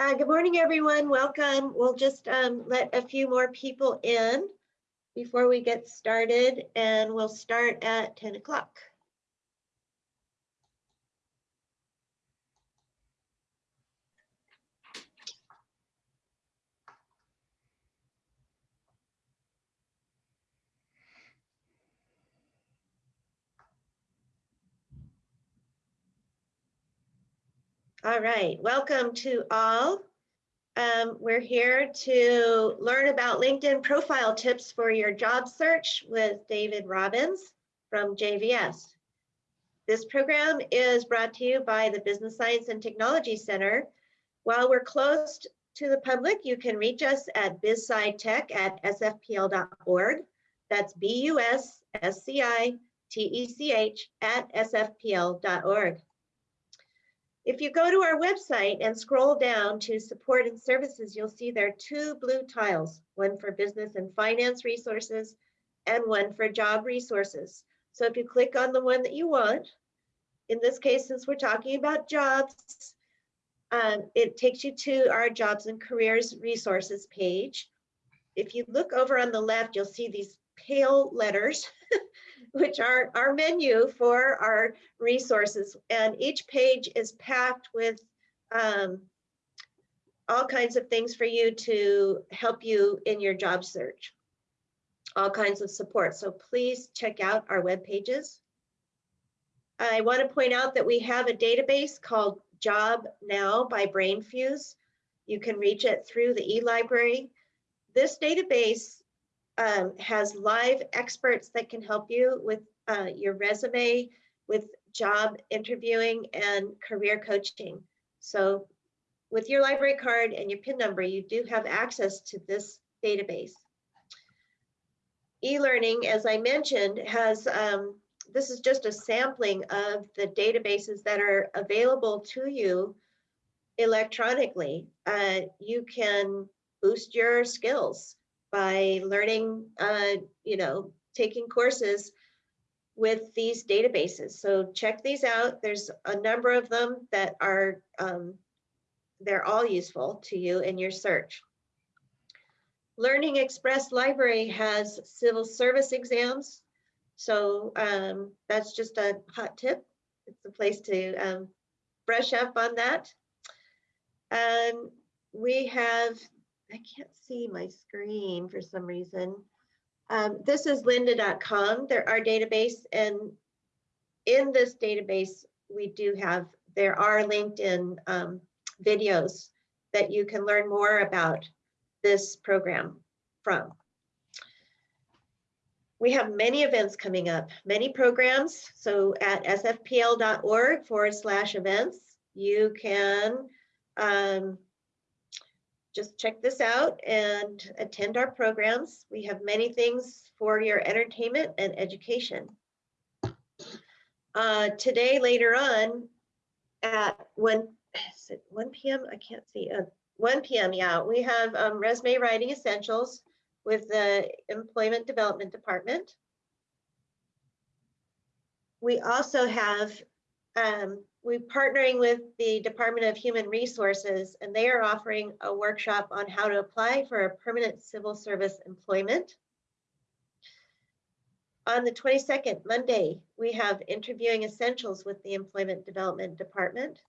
Uh, good morning, everyone. Welcome. We'll just um, let a few more people in before we get started, and we'll start at 10 o'clock. All right, welcome to all. Um, we're here to learn about LinkedIn profile tips for your job search with David Robbins from JVS. This program is brought to you by the Business Science and Technology Center. While we're closed to the public, you can reach us at bizscitech at sfpl.org. That's B-U-S-S-C-I-T-E-C-H at sfpl.org. If you go to our website and scroll down to support and services, you'll see there are two blue tiles, one for business and finance resources and one for job resources. So if you click on the one that you want, in this case, since we're talking about jobs, um, it takes you to our jobs and careers resources page. If you look over on the left, you'll see these pale letters which are our menu for our resources. And each page is packed with um, all kinds of things for you to help you in your job search, all kinds of support. So please check out our web pages. I want to point out that we have a database called Job Now by BrainFuse. You can reach it through the e-library. This database um, has live experts that can help you with uh, your resume, with job interviewing and career coaching. So with your library card and your PIN number, you do have access to this database. E-learning, as I mentioned, has, um, this is just a sampling of the databases that are available to you electronically. Uh, you can boost your skills by learning, uh, you know, taking courses with these databases. So check these out. There's a number of them that are, um, they're all useful to you in your search. Learning Express Library has civil service exams. So um, that's just a hot tip. It's a place to um, brush up on that. And we have I can't see my screen for some reason. Um, this is lynda.com, there our database, and in this database, we do have, there are LinkedIn um, videos that you can learn more about this program from. We have many events coming up, many programs. So at sfpl.org forward slash events, you can um, just check this out and attend our programs. We have many things for your entertainment and education. Uh, today, later on, at 1, 1 p.m., I can't see, uh, 1 p.m., yeah, we have um, resume writing essentials with the Employment Development Department. We also have um, we're partnering with the Department of Human Resources, and they are offering a workshop on how to apply for a permanent civil service employment. On the 22nd, Monday, we have interviewing essentials with the Employment Development Department.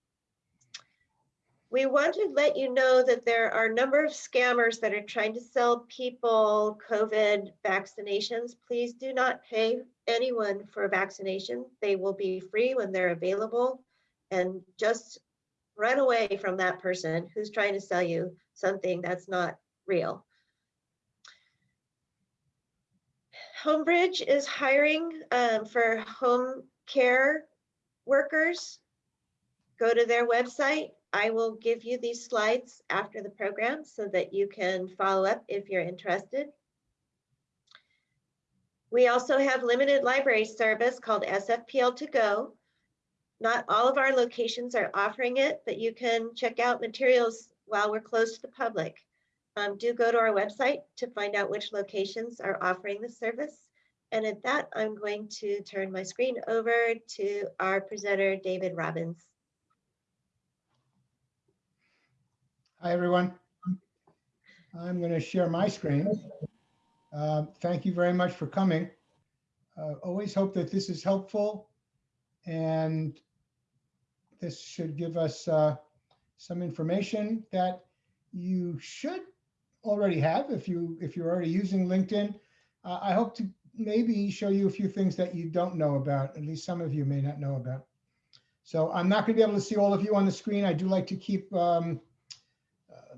We want to let you know that there are a number of scammers that are trying to sell people COVID vaccinations. Please do not pay anyone for a vaccination. They will be free when they're available and just run away from that person who's trying to sell you something that's not real. Homebridge is hiring um, for home care workers. Go to their website. I will give you these slides after the program so that you can follow up if you're interested. We also have limited library service called SFPL to go. Not all of our locations are offering it, but you can check out materials while we're closed to the public. Um, do go to our website to find out which locations are offering the service. And at that, I'm going to turn my screen over to our presenter, David Robbins. Hi, everyone. I'm going to share my screen. Uh, Thank you very much for coming. Uh, Always hope that this is helpful. And this should give us uh, some information that you should already have if you, if you're already using LinkedIn. Uh, I hope to maybe show you a few things that you don't know about, at least some of you may not know about. So I'm not going to be able to see all of you on the screen. I do like to keep um, uh,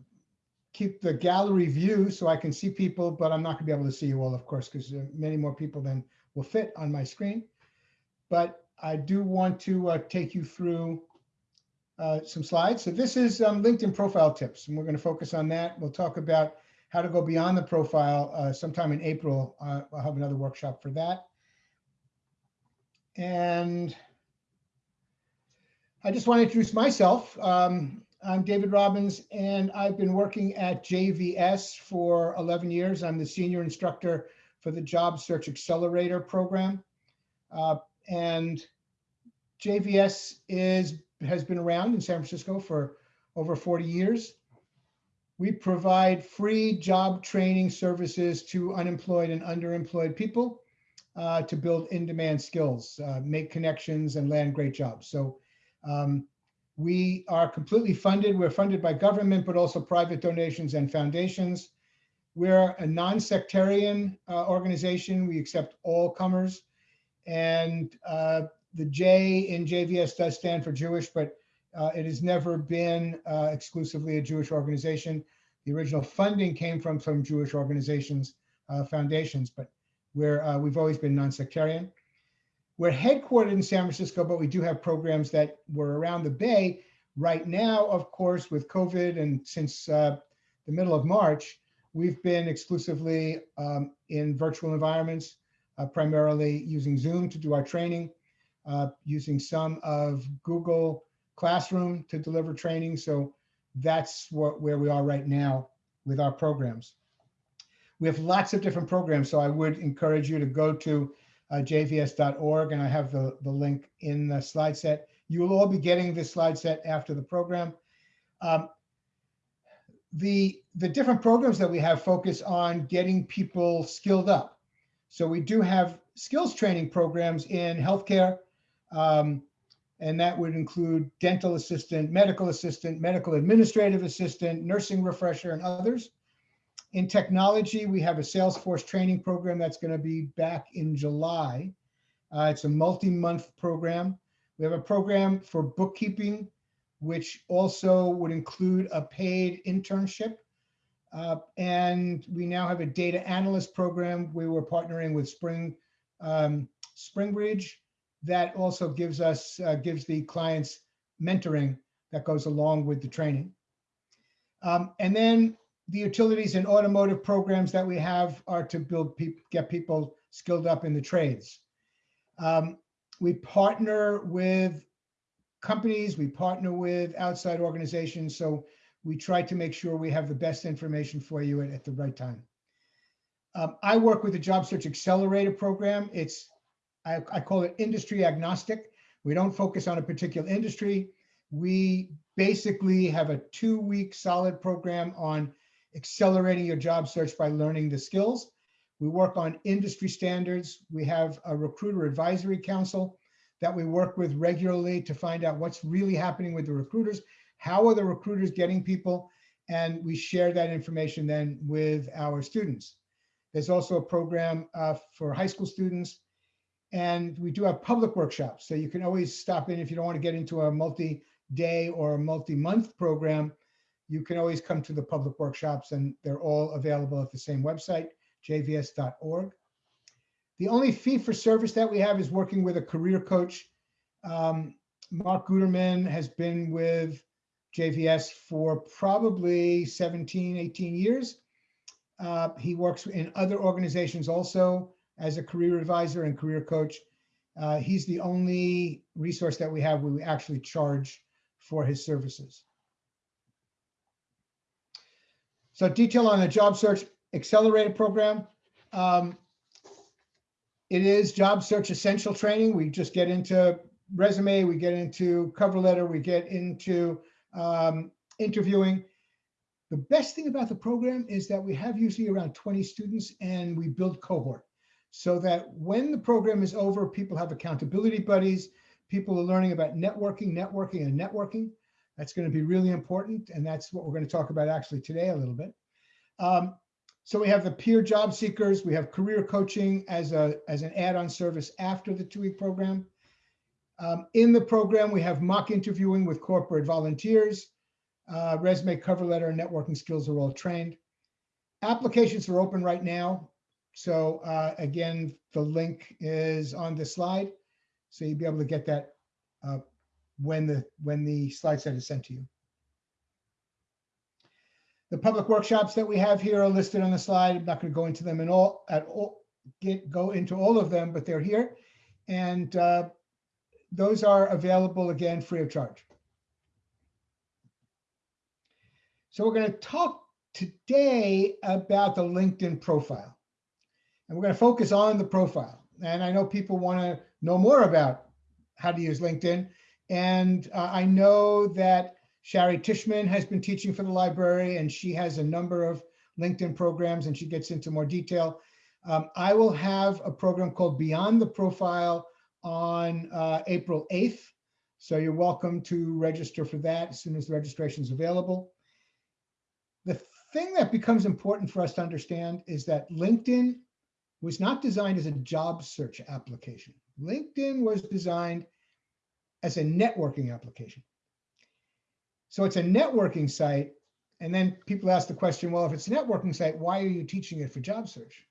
keep the gallery view so I can see people, but I'm not gonna be able to see you all, of course, because many more people than will fit on my screen. But I do want to uh, take you through uh, some slides. So this is um, LinkedIn profile tips, and we're going to focus on that. We'll talk about how to go beyond the profile uh, sometime in April. Uh, I'll have another workshop for that. And I just want to introduce myself. Um, I'm David Robbins, and I've been working at JVS for 11 years. I'm the senior instructor for the Job Search Accelerator program. Uh, and JVS is has been around in San Francisco for over 40 years. We provide free job training services to unemployed and underemployed people uh, to build in-demand skills, uh, make connections, and land great jobs. So um, we are completely funded. We're funded by government, but also private donations and foundations. We're a non-sectarian uh, organization. We accept all comers. And uh, the J in JVS does stand for Jewish, but uh, it has never been uh, exclusively a Jewish organization. The original funding came from some Jewish organizations, uh, foundations, but uh, we've always been non-sectarian. We're headquartered in San Francisco, but we do have programs that were around the Bay. Right now, of course, with COVID and since uh, the middle of March, we've been exclusively um, in virtual environments, uh, primarily using Zoom to do our training, uh, using some of Google Classroom to deliver training. So that's what where we are right now with our programs. We have lots of different programs, so I would encourage you to go to uh, jvs.org, and I have the, the link in the slide set. You will all be getting this slide set after the program. Um, the, the different programs that we have focus on getting people skilled up. So we do have skills training programs in healthcare, um, and that would include dental assistant, medical assistant, medical administrative assistant, nursing refresher, and others. In technology, we have a Salesforce training program that's going to be back in July. Uh, it's a multi-month program. We have a program for bookkeeping, which also would include a paid internship. Uh, and we now have a data analyst program. We were partnering with Spring um, Springbridge. That also gives us uh, gives the clients mentoring that goes along with the training. Um, and then the utilities and automotive programs that we have are to build people, get people skilled up in the trades. Um, we partner with companies, we partner with outside organizations. So we try to make sure we have the best information for you at, at the right time. Um, I work with the Job Search Accelerator program. It's, I, I call it industry agnostic. We don't focus on a particular industry. We basically have a two week solid program on accelerating your job search by learning the skills. We work on industry standards. We have a recruiter advisory council that we work with regularly to find out what's really happening with the recruiters. How are the recruiters getting people? And we share that information then with our students. There's also a program uh, for high school students. And we do have public workshops. So you can always stop in if you don't want to get into a multi-day or multi-month program you can always come to the public workshops and they're all available at the same website, jvs.org. The only fee for service that we have is working with a career coach. Um, Mark Guterman has been with JVS for probably 17, 18 years. Uh, he works in other organizations also as a career advisor and career coach. Uh, he's the only resource that we have where we actually charge for his services. So detail on the job search accelerator program. Um, it is job search essential training. We just get into resume, we get into cover letter, we get into um, interviewing. The best thing about the program is that we have usually around 20 students and we build cohort so that when the program is over, people have accountability buddies, people are learning about networking, networking, and networking. That's going to be really important. And that's what we're going to talk about actually today a little bit. Um, so we have the peer job seekers, we have career coaching as a as an add-on service after the two-week program. Um, in the program, we have mock interviewing with corporate volunteers, uh, resume, cover letter, and networking skills are all trained. Applications are open right now. So uh, again, the link is on the slide. So you'll be able to get that uh, when the when the slide set is sent to you. The public workshops that we have here are listed on the slide. I'm not going to go into them in all at all, get go into all of them, but they're here. And uh, those are available again free of charge. So we're going to talk today about the LinkedIn profile. And we're going to focus on the profile. And I know people want to know more about how to use LinkedIn. And uh, I know that Shari Tishman has been teaching for the library and she has a number of LinkedIn programs and she gets into more detail. Um, I will have a program called Beyond the Profile on uh, April 8th. So you're welcome to register for that as soon as the registration is available. The thing that becomes important for us to understand is that LinkedIn was not designed as a job search application. LinkedIn was designed as a networking application. So it's a networking site. And then people ask the question, well, if it's a networking site, why are you teaching it for job search?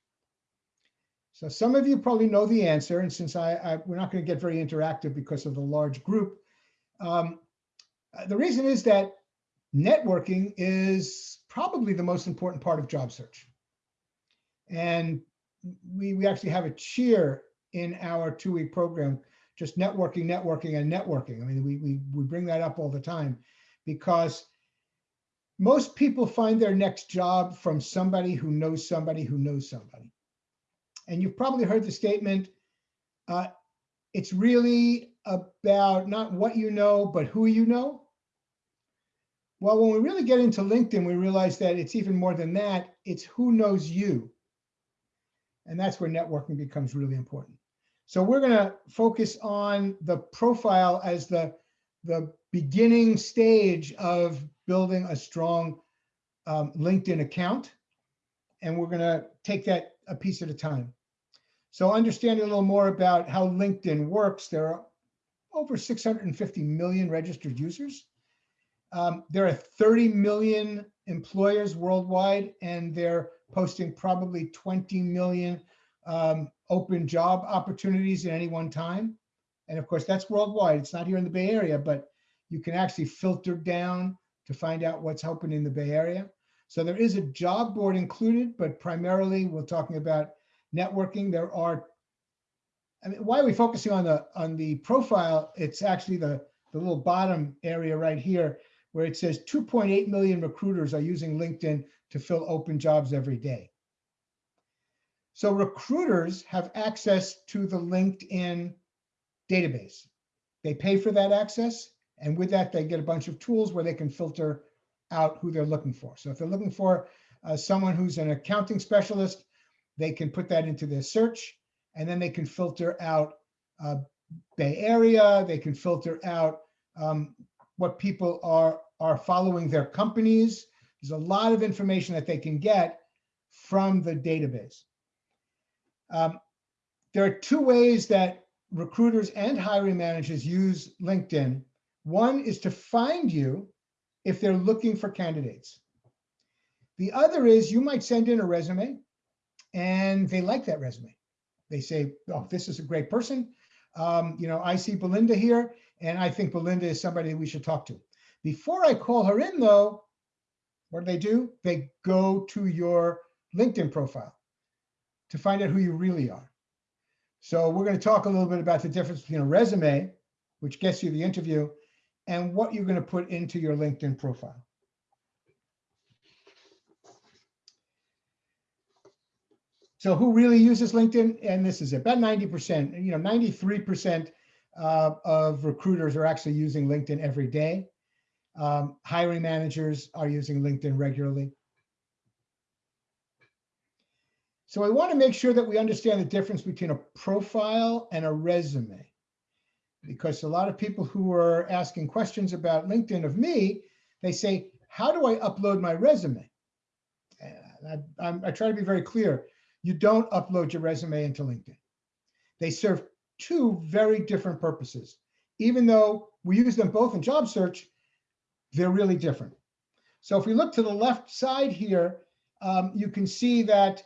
So some of you probably know the answer. And since I, I we're not going to get very interactive because of the large group, um, the reason is that networking is probably the most important part of job search. And we, we actually have a cheer in our two-week program, just networking, networking, and networking. I mean, we, we, we bring that up all the time because most people find their next job from somebody who knows somebody who knows somebody. And you've probably heard the statement, uh, it's really about not what you know, but who you know. Well, when we really get into LinkedIn, we realize that it's even more than that. It's who knows you. And that's where networking becomes really important. So we're going to focus on the profile as the, the beginning stage of building a strong um, LinkedIn account. And we're going to take that a piece at a time. So understanding a little more about how LinkedIn works, there are over 650 million registered users. Um, there are 30 million employers worldwide, and they're posting probably 20 million um, open job opportunities at any one time. And of course, that's worldwide. It's not here in the Bay Area, but you can actually filter down to find out what's open in the Bay Area. So there is a job board included, but primarily we're talking about networking. There are, I mean, why are we focusing on the on the profile? It's actually the, the little bottom area right here where it says 2.8 million recruiters are using LinkedIn to fill open jobs every day. So recruiters have access to the LinkedIn database. They pay for that access. And with that, they get a bunch of tools where they can filter out who they're looking for. So if they're looking for uh, someone who's an accounting specialist, they can put that into their search and then they can filter out uh, Bay Area. They can filter out um, what people are, are following their companies. There's a lot of information that they can get from the database. Um, there are two ways that recruiters and hiring managers use LinkedIn. One is to find you if they're looking for candidates. The other is you might send in a resume and they like that resume. They say, oh, this is a great person. Um, you know, I see Belinda here and I think Belinda is somebody we should talk to. Before I call her in though, what do they do? They go to your LinkedIn profile to find out who you really are. So we're going to talk a little bit about the difference between a resume, which gets you the interview, and what you're going to put into your LinkedIn profile. So who really uses LinkedIn? And this is about 90%, you know, 93% uh, of recruiters are actually using LinkedIn every day. Um, hiring managers are using LinkedIn regularly. So I want to make sure that we understand the difference between a profile and a resume. Because a lot of people who are asking questions about LinkedIn of me, they say, how do I upload my resume? I, I'm- I try to be very clear. You don't upload your resume into LinkedIn. They serve two very different purposes. Even though we use them both in job search, they're really different. So if we look to the left side here, um, you can see that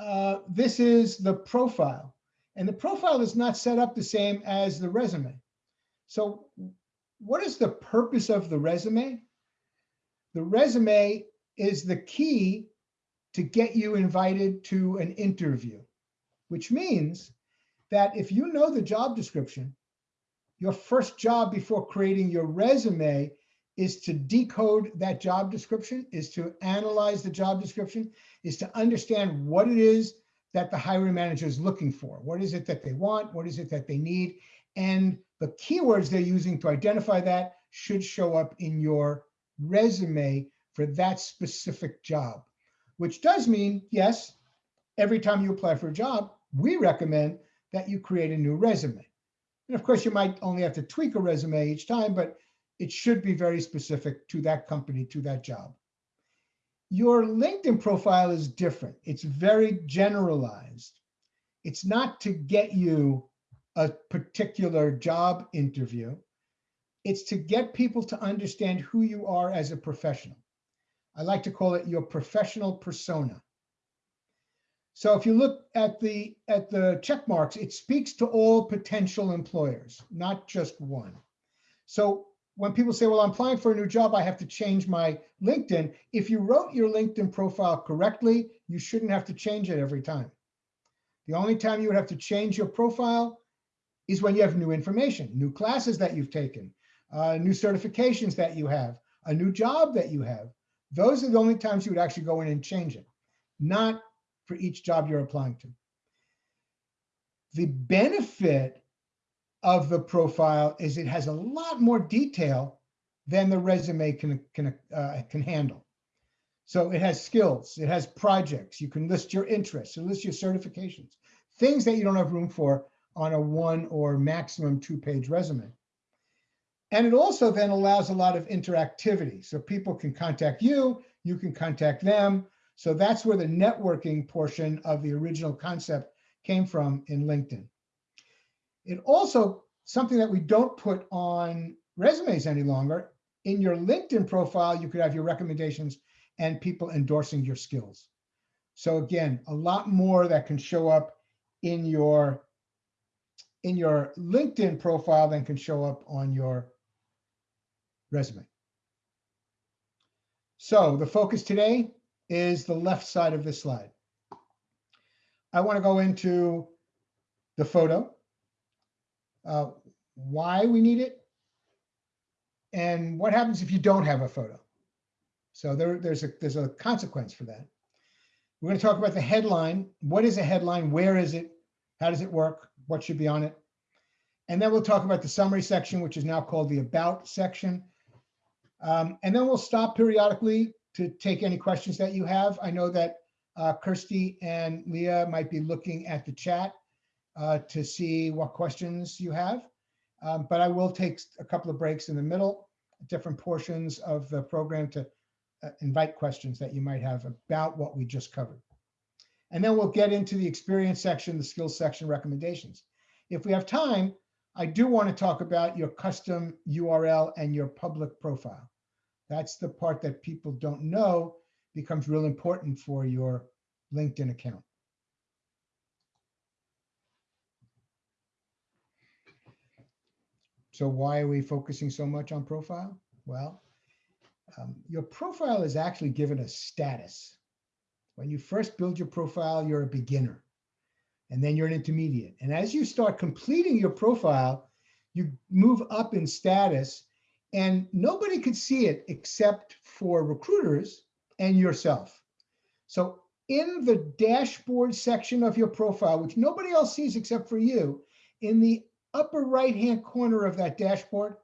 uh, this is the profile. And the profile is not set up the same as the resume. So what is the purpose of the resume? The resume is the key to get you invited to an interview, which means that if you know the job description, your first job before creating your resume is to decode that job description, is to analyze the job description, is to understand what it is that the hiring manager is looking for. What is it that they want? What is it that they need? And the keywords they're using to identify that should show up in your resume for that specific job, which does mean, yes, every time you apply for a job, we recommend that you create a new resume. And of course, you might only have to tweak a resume each time, but it should be very specific to that company, to that job. Your LinkedIn profile is different. It's very generalized. It's not to get you a particular job interview. It's to get people to understand who you are as a professional. I like to call it your professional persona. So if you look at the at the check marks, it speaks to all potential employers, not just one. So when people say, well, I'm applying for a new job, I have to change my LinkedIn. If you wrote your LinkedIn profile correctly, you shouldn't have to change it every time. The only time you would have to change your profile is when you have new information, new classes that you've taken, uh, new certifications that you have, a new job that you have. Those are the only times you would actually go in and change it, not for each job you're applying to. The benefit of the profile is it has a lot more detail than the resume can, can, uh, can handle. So it has skills, it has projects, you can list your interests, you list your certifications, things that you don't have room for on a one or maximum two page resume. And it also then allows a lot of interactivity. So people can contact you, you can contact them. So that's where the networking portion of the original concept came from in LinkedIn. It also, something that we don't put on resumes any longer, in your LinkedIn profile, you could have your recommendations and people endorsing your skills. So again, a lot more that can show up in your in your LinkedIn profile than can show up on your resume. So the focus today is the left side of this slide. I want to go into the photo, uh, why we need it, and what happens if you don't have a photo. So there, there's a there's a consequence for that. We're going to talk about the headline. What is a headline? Where is it? How does it work? What should be on it? And then we'll talk about the summary section, which is now called the about section. Um, and then we'll stop periodically to take any questions that you have. I know that uh, Kirsty and Leah might be looking at the chat uh, to see what questions you have. Um, but I will take a couple of breaks in the middle, different portions of the program to uh, invite questions that you might have about what we just covered. And then we'll get into the experience section, the skills section recommendations. If we have time, I do want to talk about your custom URL and your public profile. That's the part that people don't know becomes real important for your LinkedIn account. So why are we focusing so much on profile? Well, um, your profile is actually given a status. When you first build your profile, you're a beginner and then you're an intermediate. And as you start completing your profile, you move up in status and nobody could see it except for recruiters and yourself. So in the dashboard section of your profile, which nobody else sees except for you, in the upper right-hand corner of that dashboard,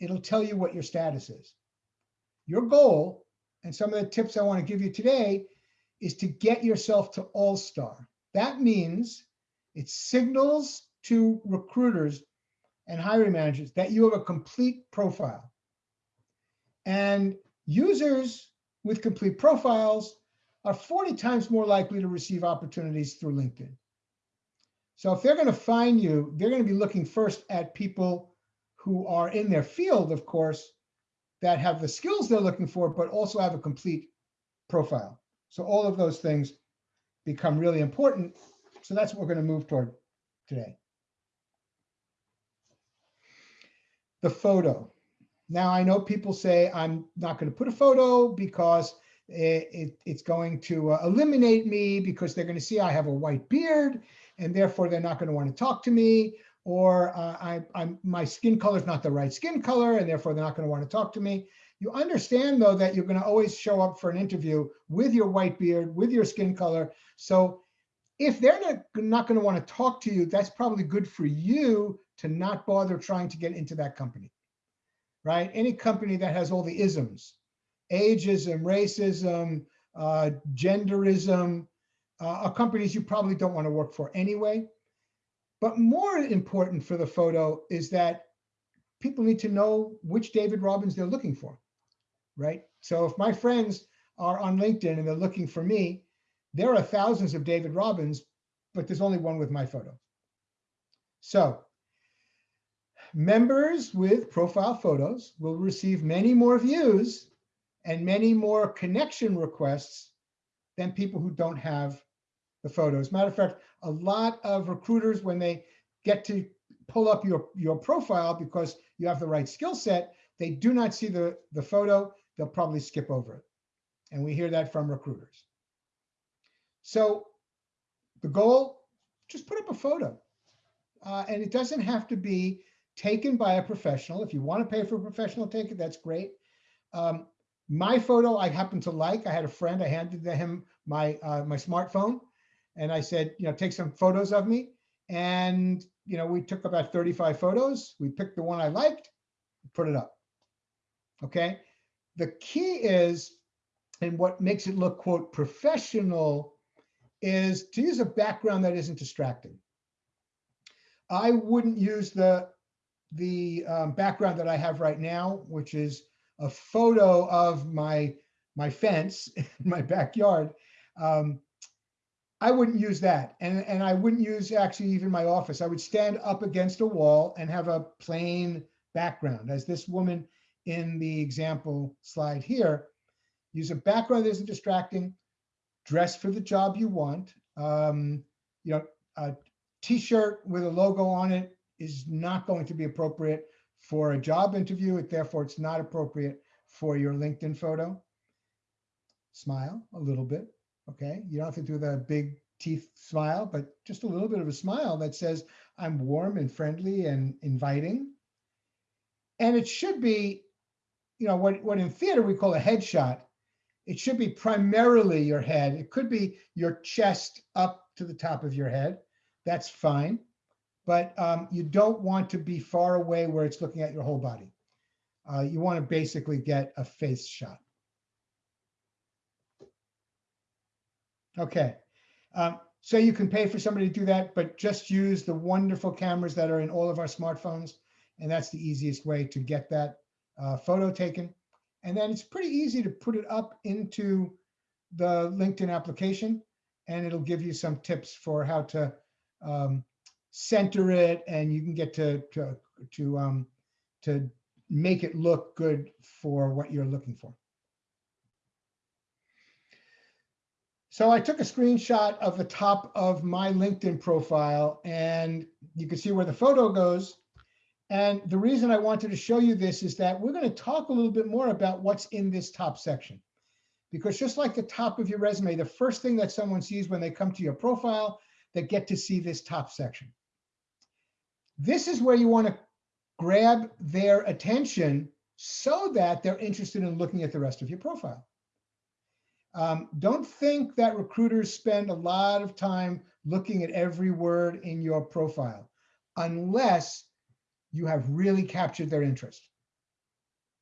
it'll tell you what your status is. your goal and some of the tips I want to give you today is to get yourself to all-star. That means it signals to recruiters and hiring managers that you have a complete profile. And users with complete profiles are 40 times more likely to receive opportunities through LinkedIn. So if they're going to find you, they're going to be looking first at people who are in their field, of course, that have the skills they're looking for, but also have a complete profile. So all of those things become really important. So that's what we're going to move toward today. The photo. Now I know people say I'm not going to put a photo because it, it, it's going to uh, eliminate me because they're going to see I have a white beard and therefore they're not going to want to talk to me or uh, I, I'm, my skin color is not the right skin color and therefore they're not going to want to talk to me. You understand though that you're going to always show up for an interview with your white beard, with your skin color. So if they're not, not going to want to talk to you, that's probably good for you to not bother trying to get into that company, right? Any company that has all the isms, ageism, racism, uh, genderism, uh, are companies you probably don't want to work for anyway. But more important for the photo is that people need to know which David Robbins they're looking for, right? So if my friends are on LinkedIn and they're looking for me, there are thousands of David Robbins, but there's only one with my photo. So members with profile photos will receive many more views and many more connection requests than people who don't have the photos. Matter of fact, a lot of recruiters, when they get to pull up your, your profile because you have the right skill set, they do not see the, the photo, they'll probably skip over it. And we hear that from recruiters. So the goal, just put up a photo. Uh, and it doesn't have to be taken by a professional. If you want to pay for a professional take it, that's great. Um, my photo I happen to like. I had a friend, I handed him my uh, my smartphone and I said, you know, take some photos of me. And, you know, we took about 35 photos. We picked the one I liked, put it up. Okay. The key is, and what makes it look, quote, professional is to use a background that isn't distracting. I wouldn't use the, the um, background that I have right now, which is a photo of my, my fence in my backyard. Um, I wouldn't use that. And, and I wouldn't use actually even my office. I would stand up against a wall and have a plain background as this woman in the example slide here. Use a background that isn't distracting, dress for the job you want. Um, you know, a t-shirt with a logo on it is not going to be appropriate for a job interview. It, therefore, it's not appropriate for your LinkedIn photo. Smile a little bit. Okay, you don't have to do the big teeth smile, but just a little bit of a smile that says, I'm warm and friendly and inviting. And it should be, you know, what, what in theater we call a headshot. It should be primarily your head. It could be your chest up to the top of your head. That's fine. But um, you don't want to be far away where it's looking at your whole body. Uh, you want to basically get a face shot. Okay, um, so you can pay for somebody to do that, but just use the wonderful cameras that are in all of our smartphones. And that's the easiest way to get that uh, photo taken. And then it's pretty easy to put it up into the LinkedIn application and it'll give you some tips for how to um, center it and you can get to, to, to, um, to make it look good for what you're looking for. So I took a screenshot of the top of my LinkedIn profile and you can see where the photo goes. And the reason I wanted to show you this is that we're going to talk a little bit more about what's in this top section. Because just like the top of your resume, the first thing that someone sees when they come to your profile, they get to see this top section. This is where you want to grab their attention so that they're interested in looking at the rest of your profile. Um, don't think that recruiters spend a lot of time looking at every word in your profile unless you have really captured their interest.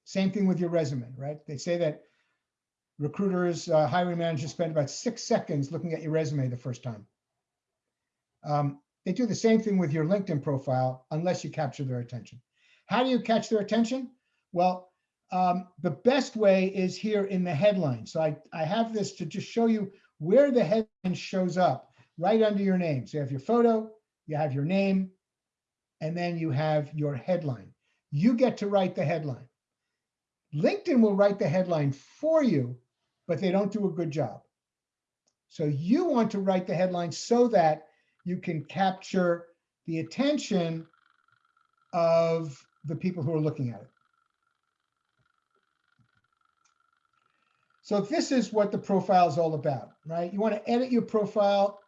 Same thing with your resume, right? They say that recruiters, uh, hiring managers spend about six seconds looking at your resume the first time. Um, they do the same thing with your LinkedIn profile unless you capture their attention. How do you catch their attention? Well, um, the best way is here in the headline. So I, I have this to just show you where the headline shows up right under your name. So you have your photo, you have your name, and then you have your headline. You get to write the headline. LinkedIn will write the headline for you, but they don't do a good job. So you want to write the headline so that you can capture the attention of the people who are looking at it. So this is what the profile is all about, right? You want to edit your profile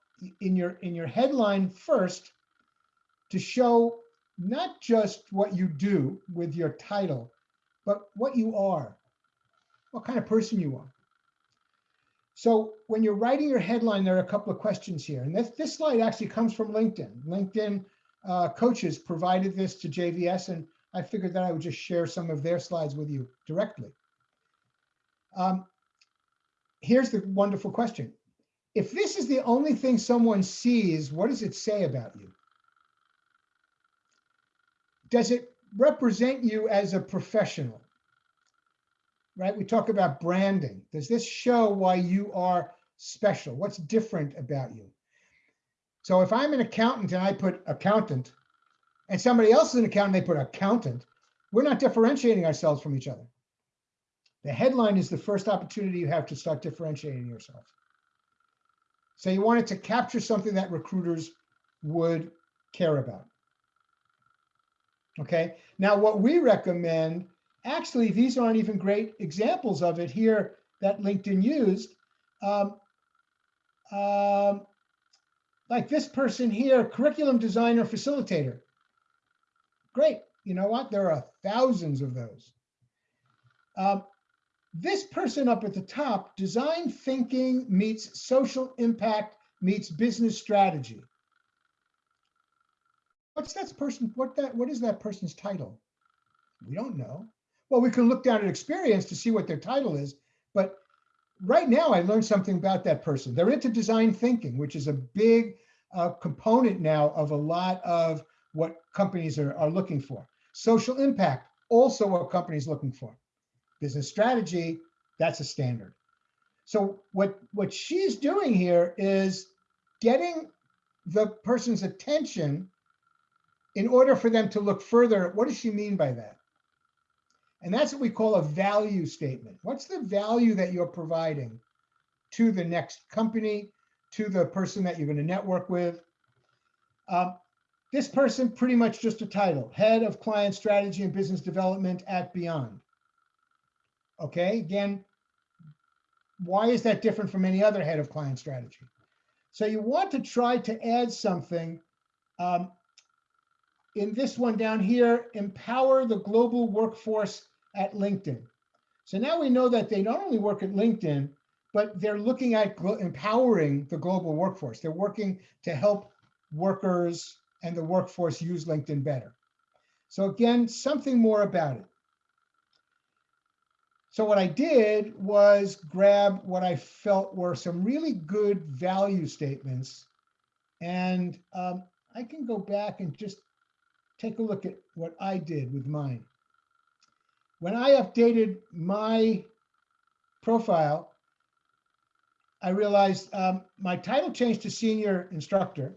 in your in your headline first to show not just what you do with your title, but what you are, what kind of person you are. So when you're writing your headline, there are a couple of questions here. And this, this slide actually comes from LinkedIn. LinkedIn uh, coaches provided this to JVS, and I figured that I would just share some of their slides with you directly. Um, here's the wonderful question. If this is the only thing someone sees, what does it say about you? Does it represent you as a professional? Right? We talk about branding. Does this show why you are special? What's different about you? So if I'm an accountant and I put accountant, and somebody else is an accountant, they put accountant, we're not differentiating ourselves from each other. The headline is the first opportunity you have to start differentiating yourself. So you want it to capture something that recruiters would care about. Okay, now what we recommend, actually, these aren't even great examples of it here that LinkedIn used. Um, um, like this person here, curriculum designer, facilitator. Great, you know what? There are thousands of those. Um, this person up at the top, design thinking meets social impact meets business strategy. What's that person, what that, what is that person's title? We don't know. Well, we can look down at experience to see what their title is, but right now I learned something about that person. They're into design thinking, which is a big uh, component now of a lot of what companies are, are looking for. Social impact, also what companies looking for. Business strategy, that's a standard. So what, what she's doing here is getting the person's attention in order for them to look further, what does she mean by that? And that's what we call a value statement. What's the value that you're providing to the next company, to the person that you're going to network with? Um, this person, pretty much just a title, Head of Client Strategy and Business Development at Beyond. Okay, again, why is that different from any other head of client strategy? So you want to try to add something um, in this one down here, empower the global workforce at LinkedIn. So now we know that they not only work at LinkedIn, but they're looking at empowering the global workforce. They're working to help workers and the workforce use LinkedIn better. So again, something more about it. So what I did was grab what I felt were some really good value statements. And um, I can go back and just take a look at what I did with mine. When I updated my profile, I realized um, my title changed to senior instructor.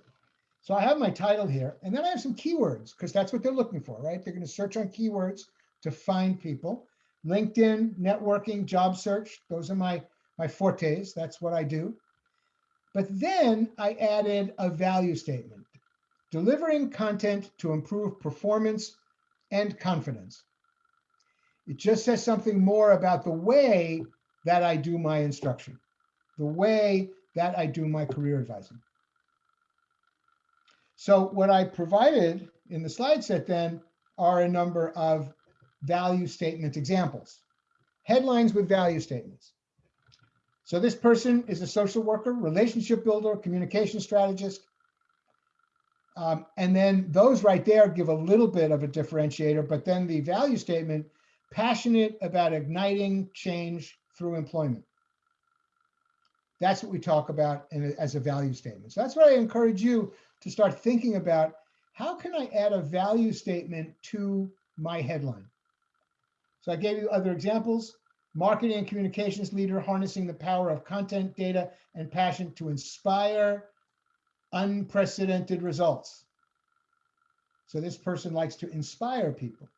So I have my title here, and then I have some keywords because that's what they're looking for, right? They're going to search on keywords to find people. LinkedIn, networking, job search, those are my, my fortes. That's what I do. But then I added a value statement delivering content to improve performance and confidence. It just says something more about the way that I do my instruction, the way that I do my career advising. So what I provided in the slide set then are a number of value statement examples, headlines with value statements. So this person is a social worker, relationship builder, communication strategist, um, and then those right there give a little bit of a differentiator, but then the value statement passionate about igniting change through employment. That's what we talk about in, as a value statement. So that's what I encourage you to start thinking about. How can I add a value statement to my headline? So I gave you other examples. Marketing and communications leader harnessing the power of content, data, and passion to inspire unprecedented results. So this person likes to inspire people.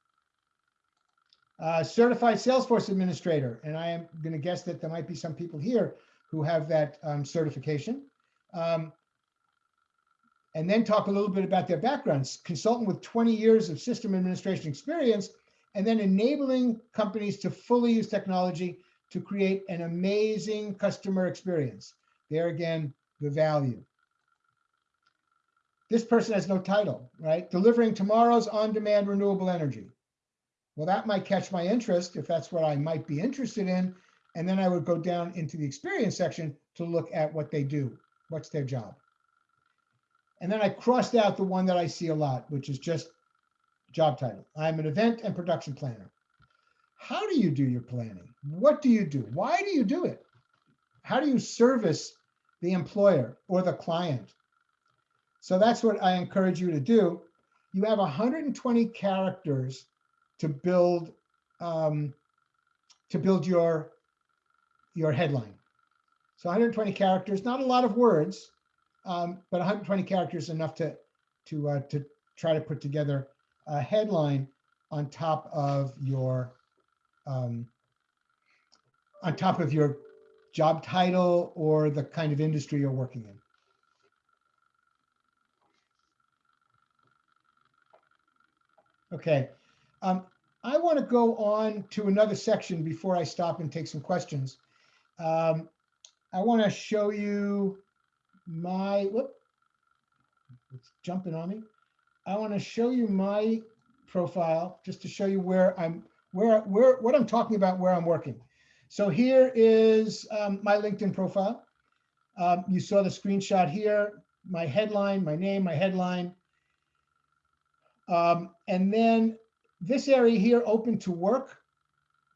Uh, certified Salesforce administrator, and I am going to guess that there might be some people here who have that um, certification. Um, and then talk a little bit about their backgrounds. Consultant with 20 years of system administration experience, and then enabling companies to fully use technology to create an amazing customer experience. There again, the value. This person has no title, right? Delivering tomorrow's on-demand renewable energy. Well, that might catch my interest if that's what I might be interested in. And then I would go down into the experience section to look at what they do. What's their job? And then I crossed out the one that I see a lot, which is just job title. I'm an event and production planner. How do you do your planning? What do you do? Why do you do it? How do you service the employer or the client? So that's what I encourage you to do. You have 120 characters to build um, to build your your headline. So 120 characters, not a lot of words, um, but 120 characters enough to to uh, to try to put together a headline on top of your um, on top of your job title or the kind of industry you're working in. Okay, um, I want to go on to another section before I stop and take some questions. Um, I want to show you my, whoop, it's jumping on me. I want to show you my profile just to show you where I'm, where, where, what I'm talking about, where I'm working. So here is um, my LinkedIn profile. Um, you saw the screenshot here, my headline, my name, my headline. Um, and then this area here, open to work.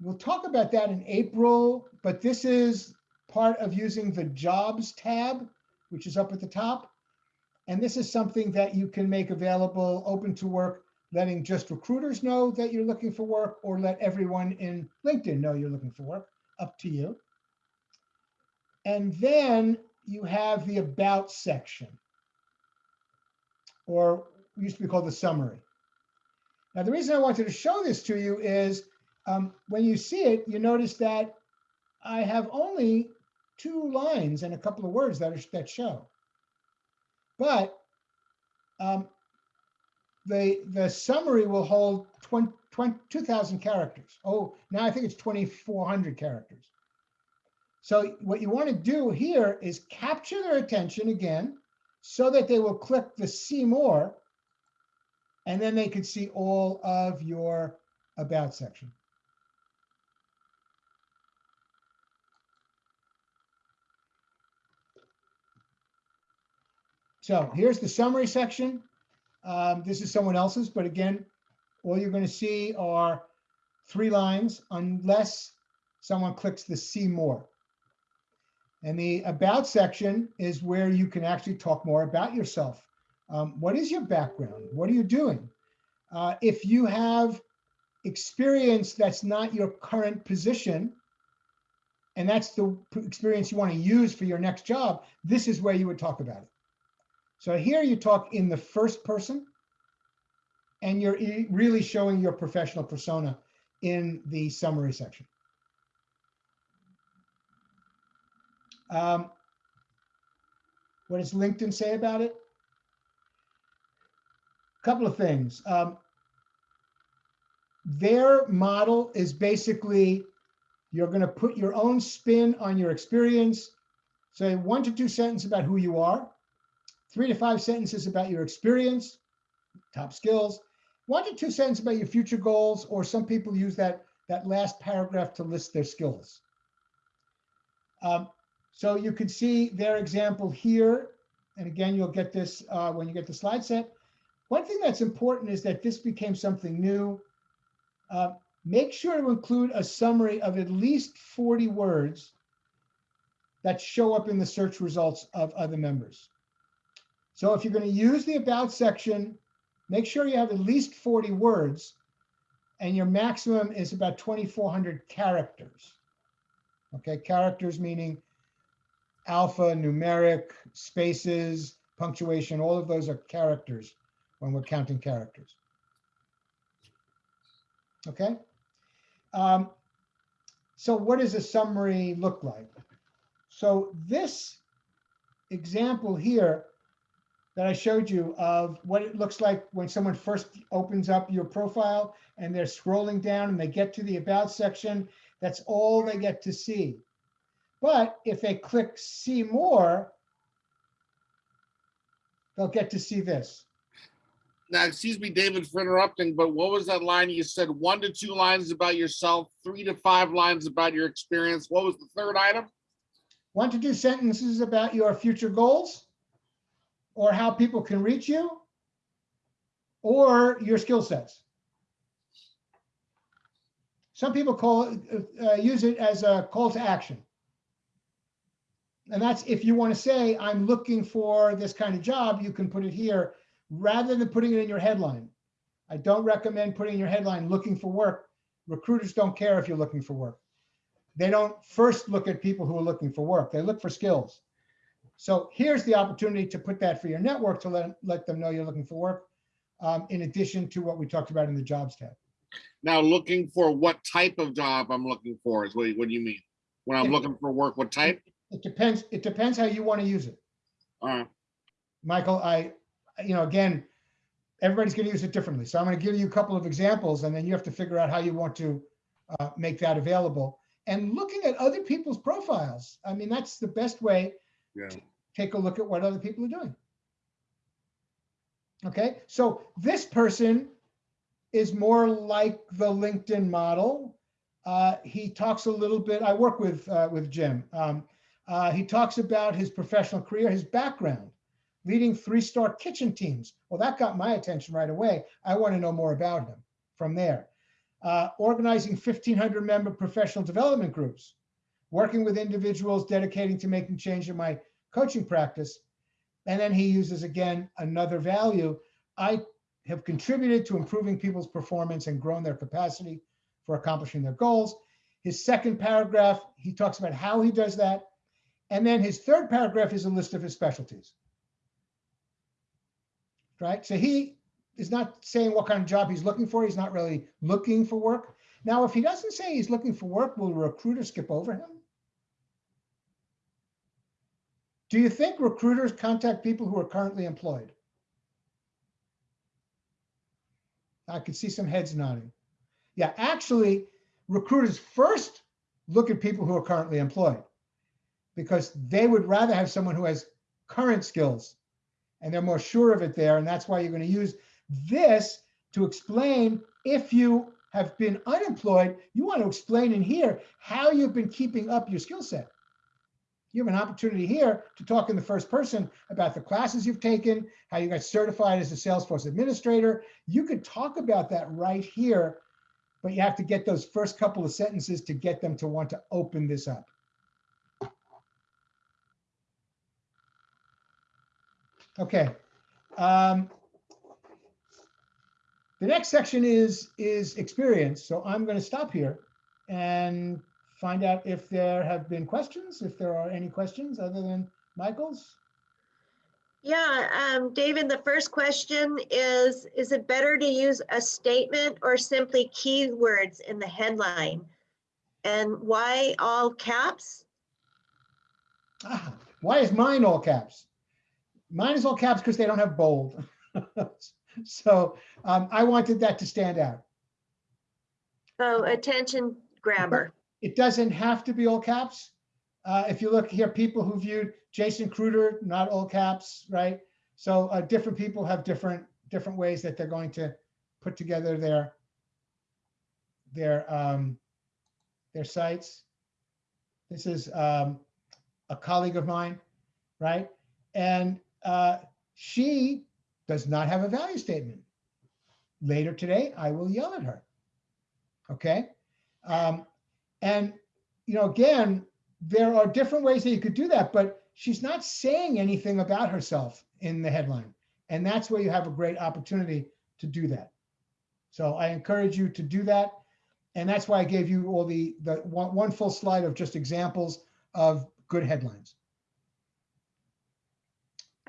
We'll talk about that in April, but this is part of using the jobs tab, which is up at the top. And this is something that you can make available open to work, letting just recruiters know that you're looking for work or let everyone in LinkedIn know you're looking for work, up to you. And then you have the about section, or used to be called the summary. Now, the reason I wanted to show this to you is um, when you see it, you notice that I have only two lines and a couple of words that, are, that show. But um, the, the summary will hold 20, 20 2,000 characters. Oh, now I think it's 2,400 characters. So what you want to do here is capture their attention again so that they will click the see more and then they can see all of your about section. So here's the summary section. Um, this is someone else's, but again, all you're going to see are three lines unless someone clicks the see more. And the about section is where you can actually talk more about yourself. Um, what is your background? What are you doing? Uh, if you have experience that's not your current position, and that's the experience you want to use for your next job, this is where you would talk about it. So here you talk in the first person, and you're really showing your professional persona in the summary section. Um, what does LinkedIn say about it? A couple of things. Um, their model is basically you're going to put your own spin on your experience. Say one to two sentences about who you are, three to five sentences about your experience, top skills, one to two sentences about your future goals, or some people use that, that last paragraph to list their skills. Um, so you can see their example here. And again, you'll get this uh, when you get the slide set. One thing that's important is that this became something new. Uh, make sure to include a summary of at least 40 words that show up in the search results of other members. So if you're going to use the about section, make sure you have at least 40 words and your maximum is about 2,400 characters. Okay, characters meaning alpha, numeric, spaces, punctuation, all of those are characters when we're counting characters. Okay. Um, so what does a summary look like? So this example here that I showed you of what it looks like when someone first opens up your profile and they're scrolling down and they get to the about section, that's all they get to see. But if they click see more, they'll get to see this. Now, excuse me, David, for interrupting, but what was that line you said? One to two lines about yourself, three to five lines about your experience. What was the third item? One to two sentences about your future goals or how people can reach you or your skill sets. Some people call it, uh, use it as a call to action. And that's if you want to say, I'm looking for this kind of job, you can put it here rather than putting it in your headline. I don't recommend putting in your headline looking for work. Recruiters don't care if you're looking for work. They don't first look at people who are looking for work. They look for skills. So here's the opportunity to put that for your network to let, let them know you're looking for work, um, in addition to what we talked about in the jobs tab. Now, looking for what type of job I'm looking for is what, what do you mean? When I'm Yeah. looking for work, what type? It depends, it depends how you want to use it. All right, Michael, I, you know, again, everybody's going to use it differently. So I'm going to give you a couple of examples and then you have to figure out how you want to uh, make that available. And looking at other people's profiles, I mean, that's the best way yeah. take a look at what other people are doing. Okay, so this person is more like the LinkedIn model. Uh, he talks a little bit, I work with, uh, with Jim. Um, uh, he talks about his professional career, his background, leading three-star kitchen teams. Well, that got my attention right away. I want to know more about him from there. Uh, organizing 1,500 member professional development groups, working with individuals dedicating to making change in my coaching practice. And then he uses again another value. I have contributed to improving people's performance and grown their capacity for accomplishing their goals. His second paragraph, he talks about how he does that. And then his third paragraph is a list of his specialties. Right? So he is not saying what kind of job he's looking for. He's not really looking for work. Now, if he doesn't say he's looking for work, will a recruiter skip over him? Do you think recruiters contact people who are currently employed? I could see some heads nodding. Yeah, actually, recruiters first look at people who are currently employed because they would rather have someone who has current skills and they're more sure of it there. And that's why you're going to use this to explain if you have been unemployed, you want to explain in here how you've been keeping up your skill set. You have an opportunity here to talk in the first person about the classes you've taken, how you got certified as a Salesforce administrator. You could talk about that right here, but you have to get those first couple of sentences to get them to want to open this up. Okay. Um, the next section is is experience. So I'm going to stop here and find out if there have been questions, if there are any questions other than Michael's. Yeah, um, David, the first question is, is it better to use a statement or simply keywords in the headline? And why all caps? Ah, why is mine all caps? Mine is all caps because they don't have bold. so um, I wanted that to stand out. Oh, attention grabber. It doesn't have to be all caps. Uh, if you look here, people who viewed Jason Kruder, not all caps, right? So uh, different people have different different ways that they're going to put together their their um, their sites. This is um, a colleague of mine, right? And uh, she does not have a value statement. Later today, I will yell at her. okay? Um, and, you know, again, there are different ways that you could do that, but she's not saying anything about herself in the headline. And that's where you have a great opportunity to do that. So I encourage you to do that. And that's why I gave you all the, the one, one full slide of just examples of good headlines.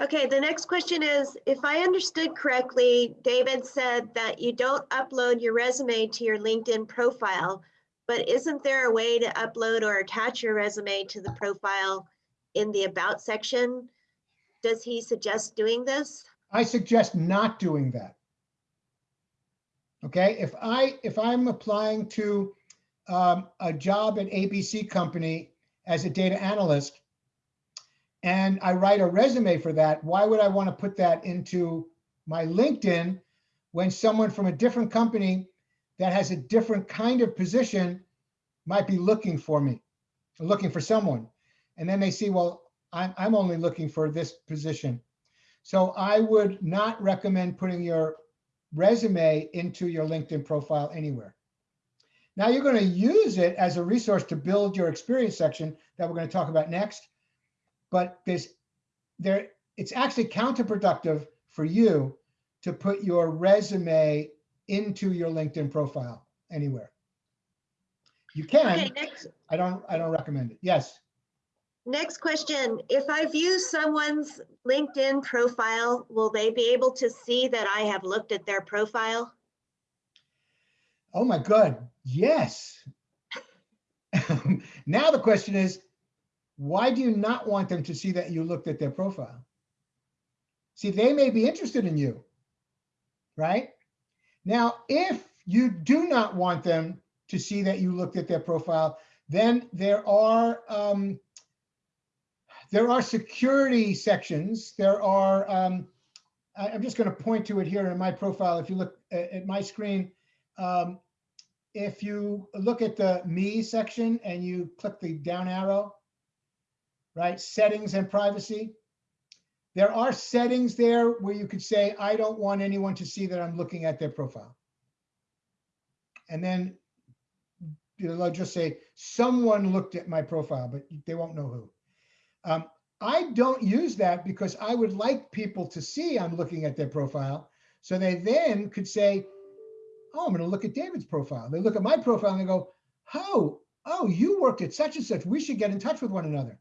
Okay, the next question is, if I understood correctly, David said that you don't upload your resume to your LinkedIn profile, but isn't there a way to upload or attach your resume to the profile in the About section? Does he suggest doing this? I suggest not doing that. Okay, if I, if I'm applying to um, a job at ABC company as a data analyst, and I write a resume for that, why would I want to put that into my LinkedIn when someone from a different company that has a different kind of position might be looking for me, looking for someone. And then they see, well, I'm, I'm only looking for this position. So I would not recommend putting your resume into your LinkedIn profile anywhere. Now you're going to use it as a resource to build your experience section that we're going to talk about next. But there's there it's actually counterproductive for you to put your resume into your LinkedIn profile anywhere. You Okay, can, next, I don't, I don't recommend it. Yes. next question. If I view someone's LinkedIn profile, will they be able to see that I have looked at their profile? Oh my God, yes. Now the question is, why do you not want them to see that you looked at their profile? See, they may be interested in you, right? Now, if you do not want them to see that you looked at their profile, then there are um, there are security sections. There are, um, I, am just going to point to it here in my profile. If you look at, at my screen, um, if you look at the me section and you click the down arrow, right, settings and privacy, there are settings there where you could say, I don't want anyone to see that I'm looking at their profile. And then they'll just say, someone looked at my profile, but they won't know who. Um, I don't use that because I would like people to see I'm looking at their profile. So they then could say, oh, I'm going to look at David's profile. They look at my profile and they go, oh, oh, you worked at such and such. We should get in touch with one another.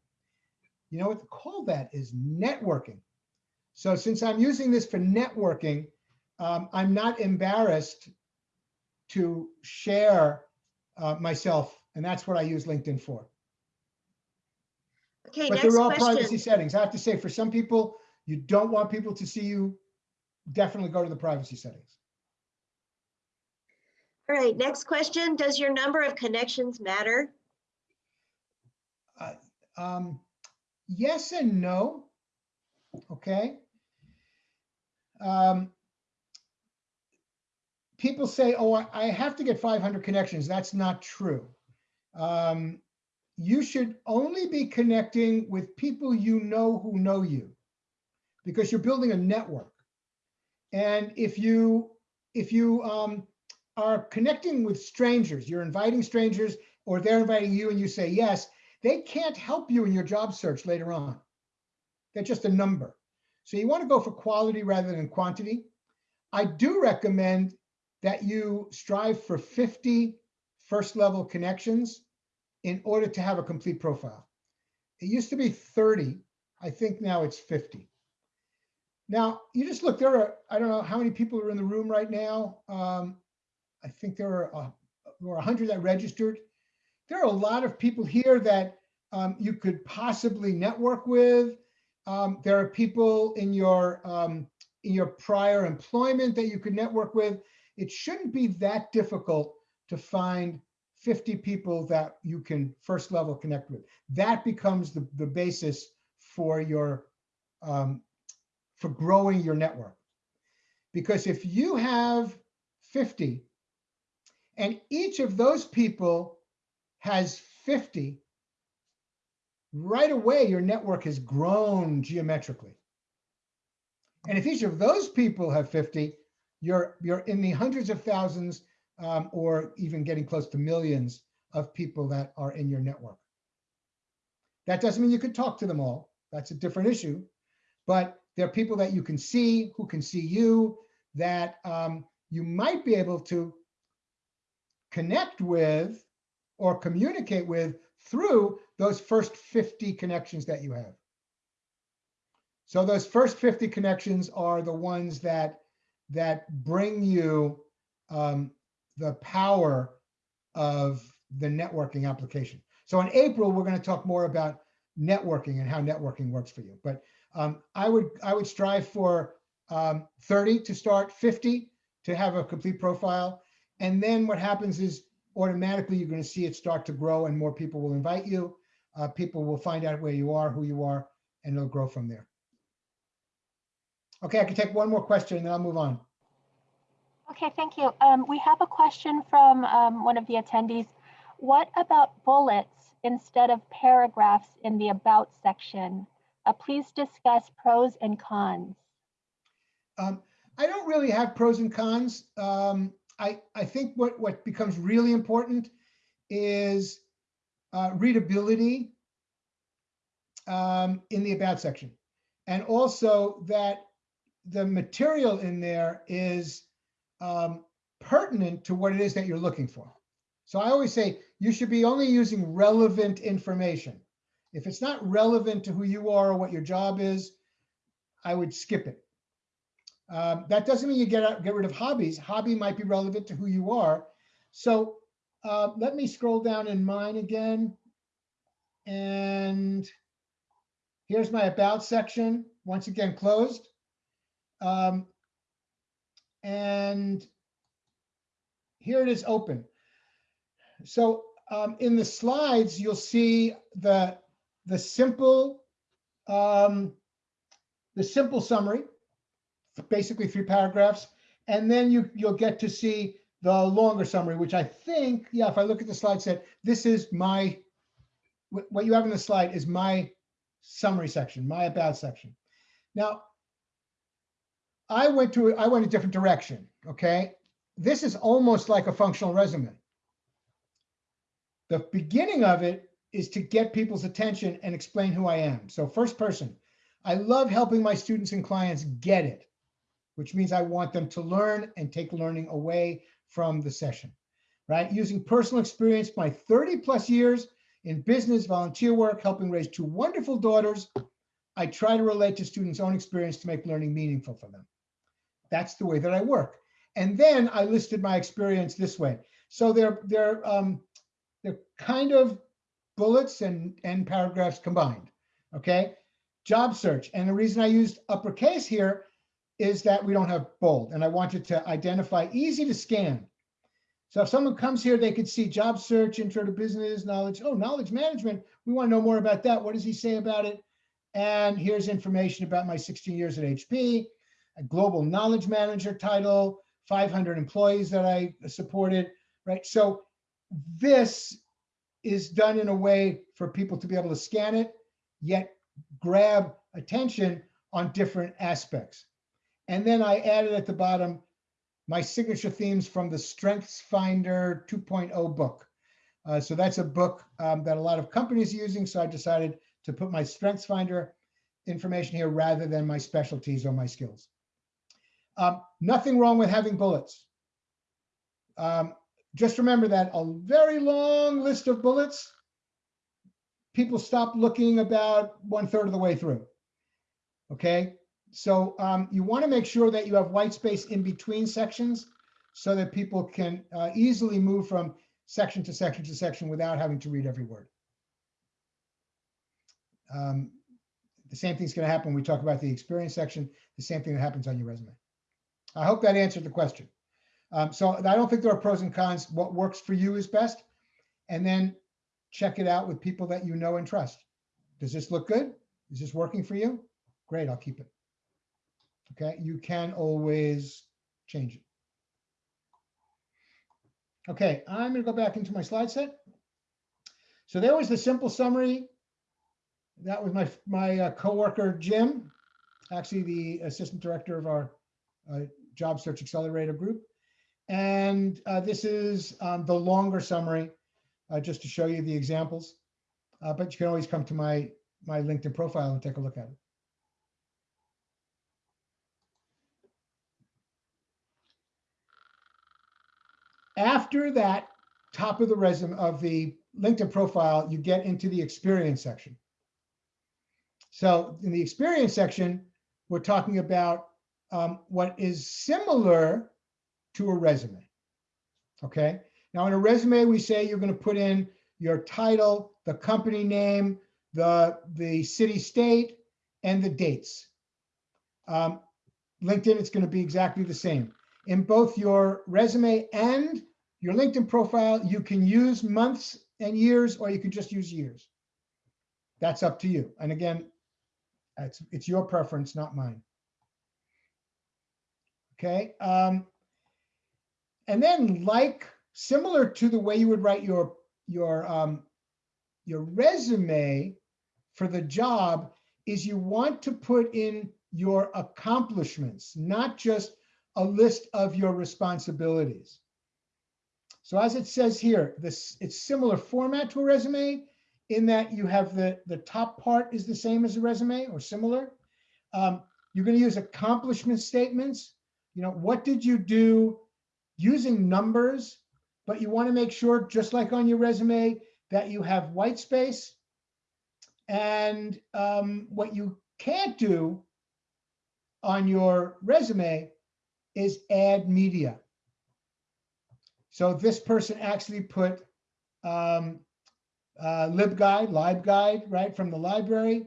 You know what to call that is networking. So since I'm using this for networking, um, I'm not embarrassed to share uh, myself, and that's what I use LinkedIn for. Okay, But they're all privacy settings. I have to say, for some people, you don't want people to see you, definitely go to the privacy settings. All right, next question. Does your number of connections matter? Um, yes and no. Okay. Um, people say, oh, I- have to get 500 connections. That's not true. Um, you should only be connecting with people you know who know you because you're building a network. And if you if you um, are connecting with strangers, you're inviting strangers or they're inviting you and you say yes, they can't help you in your job search later on. They're just a number. So you want to go for quality rather than quantity. I do recommend that you strive for 50 first level connections in order to have a complete profile. It used to be 30. I think now it's 50. Now, you just look, there are, I don't know how many people are in the room right now. Um, I think there are, uh, there were 100 that registered. There are a lot of people here that um, you could possibly network with. Um, there are people in your um, in your prior employment that you could network with. It shouldn't be that difficult to find 50 people that you can first level connect with. That becomes the, the basis for your um, for growing your network. Because if you have 50 and each of those people has 50, right away your network has grown geometrically. And if each of those people have 50, you're you're in the hundreds of thousands um, or even getting close to millions of people that are in your network. That doesn't mean you could talk to them all. That's a different issue. But there are people that you can see, who can see you, that um, you might be able to connect with or communicate with through those first 50 connections that you have. So those first 50 connections are the ones that that bring you um, the power of the networking application. So in April, we're going to talk more about networking and how networking works for you. But um, I would I would strive for um, 30 to start, 50 to have a complete profile. And then what happens is automatically you're going to see it start to grow and more people will invite you. Uh, people will find out where you are, who you are, and it'll grow from there. Okay, I can take one more question and then I'll move on. Okay, thank you. Um, we have a question from um, one of the attendees. What about bullets instead of paragraphs in the about section? Uh, please discuss pros and cons. Um, I don't really have pros and cons. Um, I, I think what, what becomes really important is uh, readability um, in the about section. And also that the material in there is um, pertinent to what it is that you're looking for. So I always say you should be only using relevant information. If it's not relevant to who you are or what your job is, I would skip it. Um, that doesn't mean you get out, get rid of hobbies. Hobby might be relevant to who you are. So uh, let me scroll down in mine again. And here's my about section, once again closed. Um, and here it is open. So um, in the slides, you'll see the the simple um, the simple summary, basically three paragraphs, and then you you'll get to see the longer summary, which I think, yeah, if I look at the slide set, this is my what you have in the slide is my summary section, my about section. Now, I went to I went a different direction. Okay, this is almost like a functional resume. The beginning of it is to get people's attention and explain who I am. So first person, I love helping my students and clients get it, which means I want them to learn and take learning away from the session, right? Using personal experience, my 30 plus years in business, volunteer work, helping raise two wonderful daughters, I try to relate to students' own experience to make learning meaningful for them. That's the way that I work. And then I listed my experience this way. So they're they're um, they're kind of bullets and and paragraphs combined. Okay, job search. And the reason I used uppercase here is that we don't have bold, and I wanted to identify easy to scan. So if someone comes here, they could see job search, intro to business, knowledge. Oh, knowledge management. We want to know more about that. What does he say about it? And here's information about my 16 years at HP, a global knowledge manager title, 500 employees that I supported, right? So this is done in a way for people to be able to scan it, yet grab attention on different aspects. And then I added at the bottom my signature themes from the Strengths Finder 2.0 book. Uh, so that's a book um, that a lot of companies are using. So I decided to put my Strengths Finder information here rather than my specialties or my skills. Um, nothing wrong with having bullets. Um, just remember that a very long list of bullets, people stop looking about one third of the way through. Okay, so um, you want to make sure that you have white space in between sections so that people can uh, easily move from section to section to section without having to read every word. Um, the same thing's going to happen when we talk about the experience section, the same thing that happens on your resume. I hope that answered the question. Um, so I don't think there are pros and cons. What works for you is best. And then check it out with people that you know and trust. Does this look good? Is this working for you? Great, I'll keep it. Okay, you can always change it. Okay, I'm gonna go back into my slide set. So there was the simple summary. That was my, my uh, coworker, Jim, actually the assistant director of our uh, job search accelerator group. And uh, this is um, the longer summary, uh, just to show you the examples. Uh, But you can always come to my, my LinkedIn profile and take a look at it. After that top of the resume of the LinkedIn profile, you get into the experience section. So in the experience section, we're talking about um, what is similar to a resume. Okay. Now in a resume, we say you're going to put in your title, the company name, the, the city, state, and the dates. Um, LinkedIn, it's going to be exactly the same. In both your resume and your LinkedIn profile, you can use months and years, or you can just use years. That's up to you. And again, it's, it's your preference, not mine. Okay. Um, and then like, similar to the way you would write your, your, um, your resume for the job is you want to put in your accomplishments, not just a list of your responsibilities. So as it says here, this it's similar format to a resume in that you have the, the top part is the same as a resume or similar. Um, you're going to use accomplishment statements. You know, what did you do using numbers, but you want to make sure, just like on your resume, that you have white space. And um, what you can't do on your resume is add media. So this person actually put um, uh, LibGuide, LibGuide, right, from the library.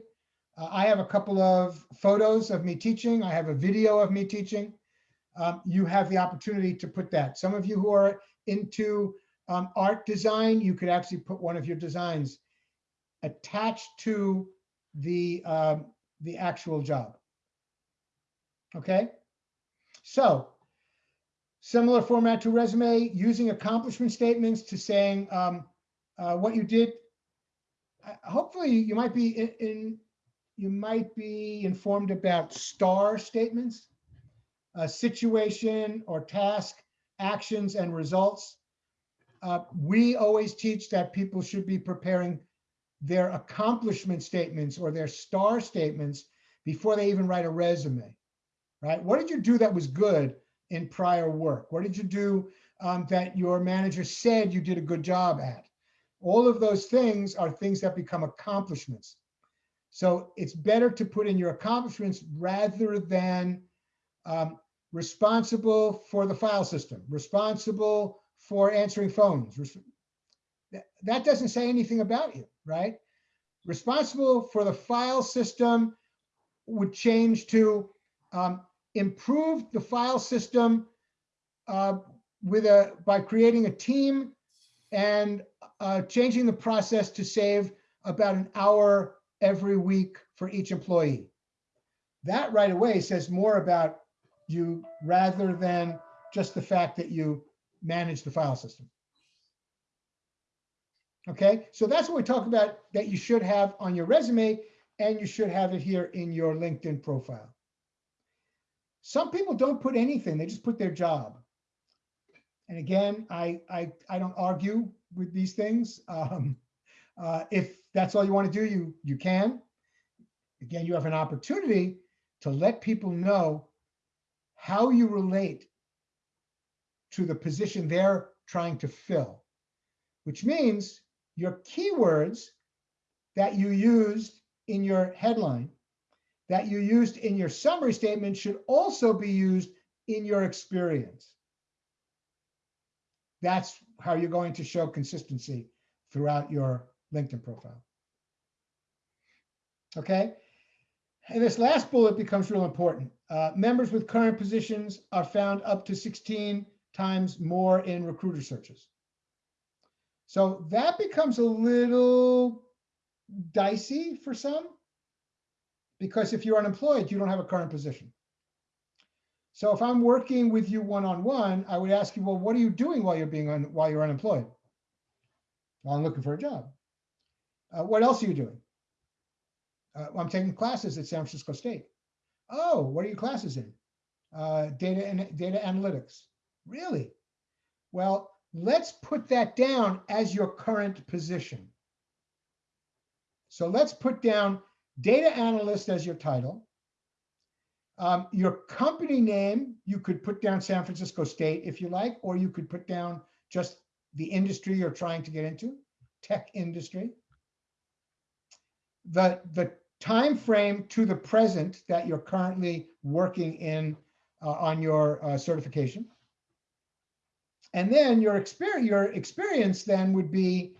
Uh, I have a couple of photos of me teaching. I have a video of me teaching. Um, you have the opportunity to put that. Some of you who are into um, art design, you could actually put one of your designs attached to the, um, the actual job. Okay, so similar format to resume, using accomplishment statements to saying um, uh, what you did. Uh, Hopefully, you might be in, in you might be informed about star statements, uh, situation or task, actions and results. Uh, we always teach that people should be preparing their accomplishment statements or their star statements before they even write a resume, right? What did you do that was good in prior work? What did you do um, that your manager said you did a good job at? All of those things are things that become accomplishments. So it's better to put in your accomplishments rather than um, responsible for the file system, responsible for answering phones. That, that doesn't say anything about you, right? Responsible for the file system would change to um, improve the file system uh, with a by creating a team and uh, changing the process to save about an hour every week for each employee. That right away says more about you rather than just the fact that you manage the file system. Okay, so that's what we talk about that you should have on your resume and you should have it here in your LinkedIn profile. Some people don't put anything, they just put their job. And again, I, I, I don't argue with these things. Um, uh, if that's all you want to do, you, you can. Again, you have an opportunity to let people know how you relate to the position they're trying to fill, which means your keywords that you used in your headline, that you used in your summary statement should also be used in your experience. That's how you're going to show consistency throughout your LinkedIn profile. Okay. And this last bullet becomes real important. Uh, members with current positions are found up to 16 times more in recruiter searches. So that becomes a little dicey for some because if you're unemployed, you don't have a current position. So if I'm working with you one-on-one, I would ask you, well, what are you doing while you're being on, while you're unemployed? Well, I'm looking for a job. Uh, what else are you doing? Uh, I'm taking classes at San Francisco State. Oh, what are your classes in? Uh, data and data analytics. Really? Well, let's put that down as your current position. So let's put down data analyst as your title. Um, your company name, you could put down San Francisco State if you like, or you could put down just the industry you're trying to get into, tech industry. The, the time frame to the present that you're currently working in uh, on your uh, certification. And then your experience, your experience then would be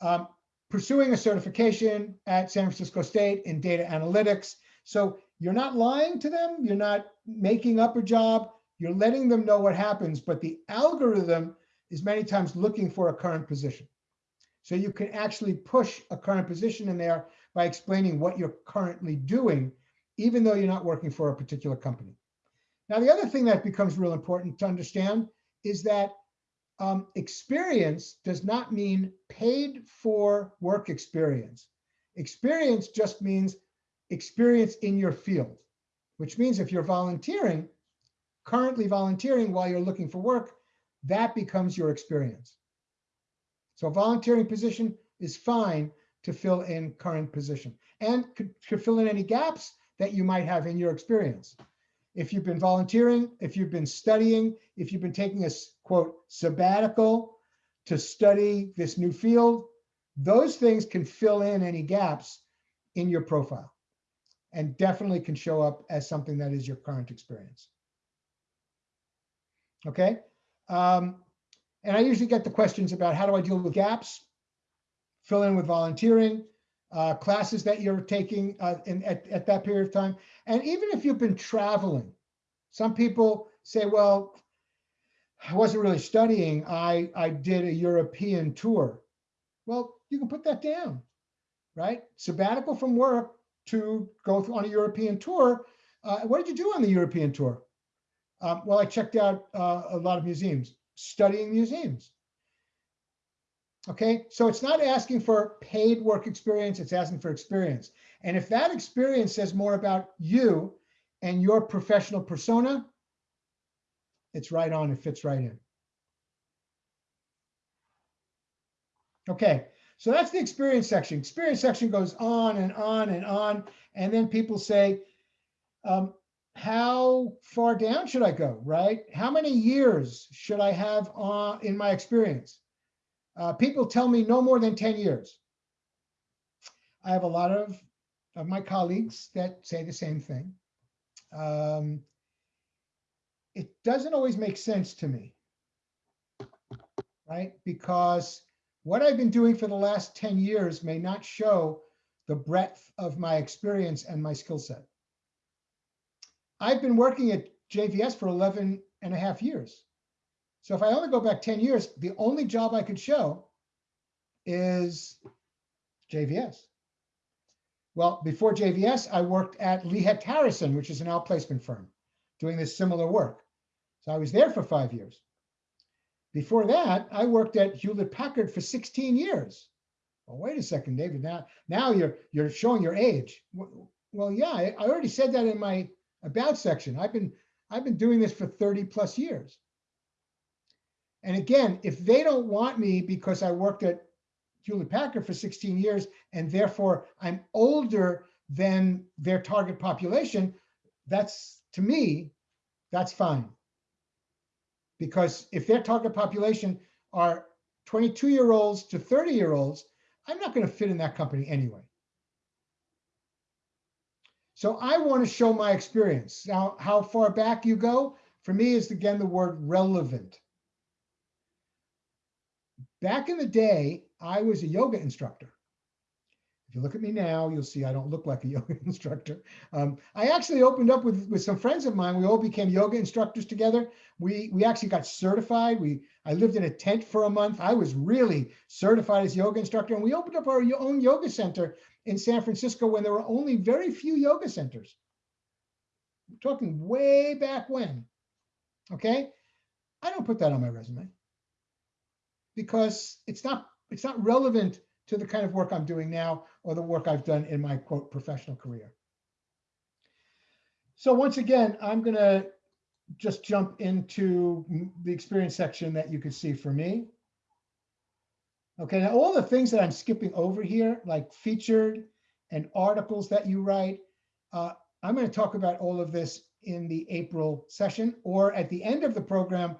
um, pursuing a certification at San Francisco State in data analytics. So you're not lying to them. You're not making up a job. You're letting them know what happens, but the algorithm is many times looking for a current position. So you can actually push a current position in there by explaining what you're currently doing, even though you're not working for a particular company. Now, the other thing that becomes real important to understand is that um, experience does not mean paid for work experience. Experience just means experience in your field, which means if you're volunteering, currently volunteering while you're looking for work, that becomes your experience. So volunteering position is fine to fill in current position and could, could fill in any gaps that you might have in your experience. If you've been volunteering, if you've been studying, if you've been taking a quote sabbatical to study this new field, those things can fill in any gaps in your profile and definitely can show up as something that is your current experience. Okay. Um, and I usually get the questions about how do I deal with gaps, fill in with volunteering, uh, classes that you're taking uh, in, at, at that period of time. And even if you've been traveling, some people say, well, I wasn't really studying. I, I did a European tour. Well, you can put that down, right? Sabbatical from work to go on a European tour. Uh, what did you do on the European tour? Um, well, I checked out uh, a lot of museums, studying museums. Okay, so it's not asking for paid work experience, it's asking for experience. And if that experience says more about you and your professional persona, it's right on, it fits right in. Okay, so that's the experience section. Experience section goes on and on and on. And then people say, um, how far down should I go, right? How many years should I have uh, in my experience? Uh, people tell me no more than 10 years. I have a lot of, of my colleagues that say the same thing. Um, it doesn't always make sense to me, right? Because what I've been doing for the last 10 years may not show the breadth of my experience and my skill set. I've been working at JVS for 11 and a half years. So if I only go back 10 years, the only job I could show is JVS. Well, before JVS, I worked at Lee Hecht Harrison, which is an outplacement firm, doing this similar work. So I was there for five years. Before that, I worked at Hewlett Packard for 16 years. Well, wait a second, David. Now, now you're you're showing your age. Well, yeah, I, I already said that in my about section. I've been I've been doing this for 30 plus years. And again, if they don't want me because I worked at Hewlett Packard for 16 years and therefore I'm older than their target population, that's to me, that's fine. Because if their target population are 22 year olds to 30 year olds, I'm not going to fit in that company anyway. So I want to show my experience. Now, how far back you go, for me is again the word relevant. Back in the day, I was a yoga instructor. If you look at me now, you'll see I don't look like a yoga instructor. Um, I actually opened up with, with some friends of mine. We all became yoga instructors together. We, we actually got certified. We I lived in a tent for a month. I was really certified as yoga instructor. And we opened up our own yoga center in San Francisco when there were only very few yoga centers. I'm talking way back when. Okay. I don't put that on my resume because it's not it's not relevant to the kind of work I'm doing now or the work I've done in my quote professional career. So once again, I'm going to just jump into the experience section that you can see for me. Okay, now all the things that I'm skipping over here, like featured and articles that you write, uh, I'm going to talk about all of this in the April session or at the end of the program.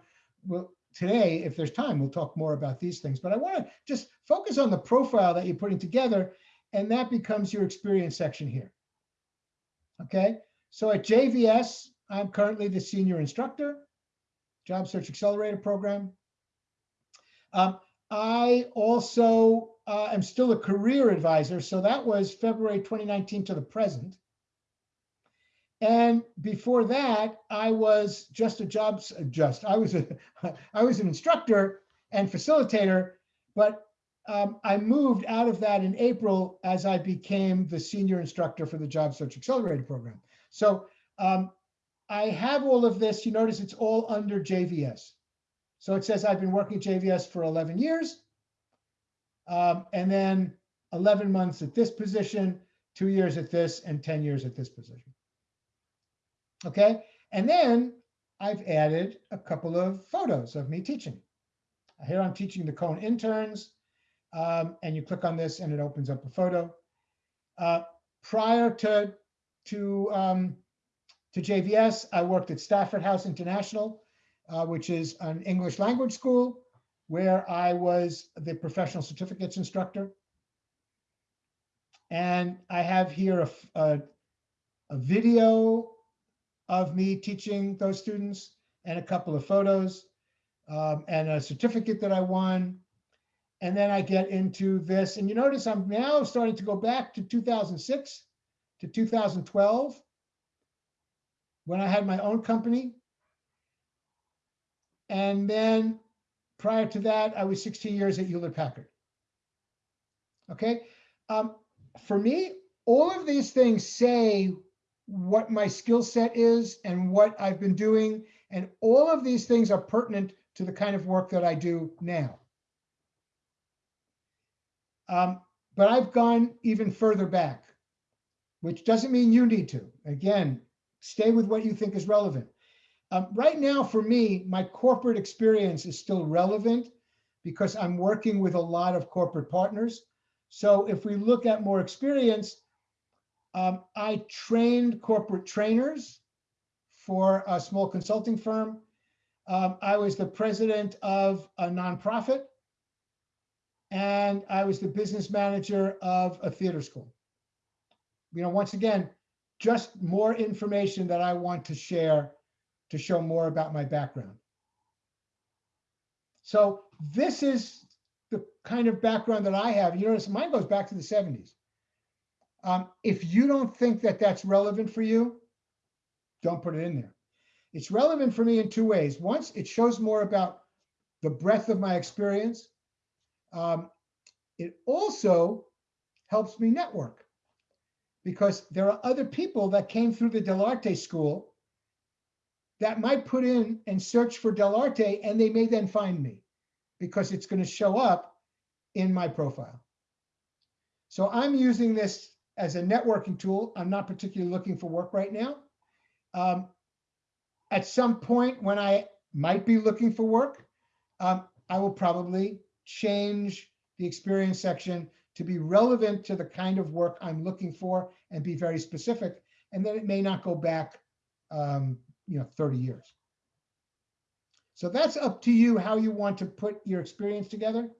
Well, today, if there's time, we'll talk more about these things. But I want to just focus on the profile that you're putting together, and that becomes your experience section here. Okay, so at JVS, I'm currently the senior instructor, Job Search Accelerator Program. Um, I also uh, am still a career advisor, so that was February 2019 to the present. And before that, I was just a jobs just I was a I was an instructor and facilitator, but um, I moved out of that in April as I became the senior instructor for the Job Search Accelerator Program. So um, I have all of this. You notice it's all under JVS. So it says I've been working at JVS for 11 years. Um, and then 11 months at this position, two years at this, and 10 years at this position. Okay. And then I've added a couple of photos of me teaching. Here I'm teaching the Cone interns. Um, and you click on this and it opens up a photo. Uh, prior to, to, um, to JVS, I worked at Stafford House International, uh, which is an English language school where I was the professional certificates instructor. And I have here a a video of me teaching those students and a couple of photos um, and a certificate that I won. And then I get into this, and you notice I'm now starting to go back to 2006 to 2012 when I had my own company. And then prior to that, I was 16 years at Hewlett Packard. Okay. Um, for me, all of these things say what my skill set is and what I've been doing. And all of these things are pertinent to the kind of work that I do now. Um, but I've gone even further back, which doesn't mean you need to. Again, stay with what you think is relevant. Um, right now, for me, my corporate experience is still relevant because I'm working with a lot of corporate partners. So if we look at more experience, um, I trained corporate trainers for a small consulting firm. Um, I was the president of a nonprofit. And I was the business manager of a theater school. You know, once again, just more information that I want to share to show more about my background. So this is the kind of background that I have. You notice mine goes back to the 70s. Um, if you don't think that that's relevant for you, don't put it in there. It's relevant for me in two ways. Once, it shows more about the breadth of my experience. Um, it also helps me network because there are other people that came through the Dell'Arte school that might put in and search for Dell'Arte and they may then find me because it's going to show up in my profile. So I'm using this as a networking tool. I'm not particularly looking for work right now. Um, at some point when I might be looking for work, um, I will probably change the experience section to be relevant to the kind of work I'm looking for and be very specific. And then it may not go back, um, you know, 30 years. So that's up to you how you want to put your experience together.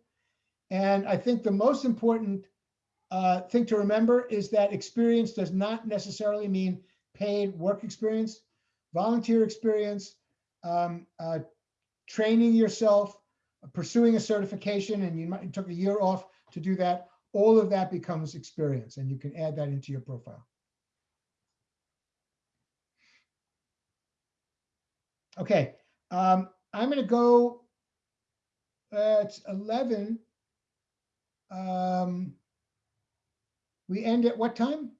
And I think the most important uh, thing to remember is that experience does not necessarily mean paid work experience, volunteer experience, um, uh, training yourself, pursuing a certification, and you might took a year off to do that. All of that becomes experience, and you can add that into your profile. Okay, um, I'm going to go. Uh, it's 11. Um, we end at what time?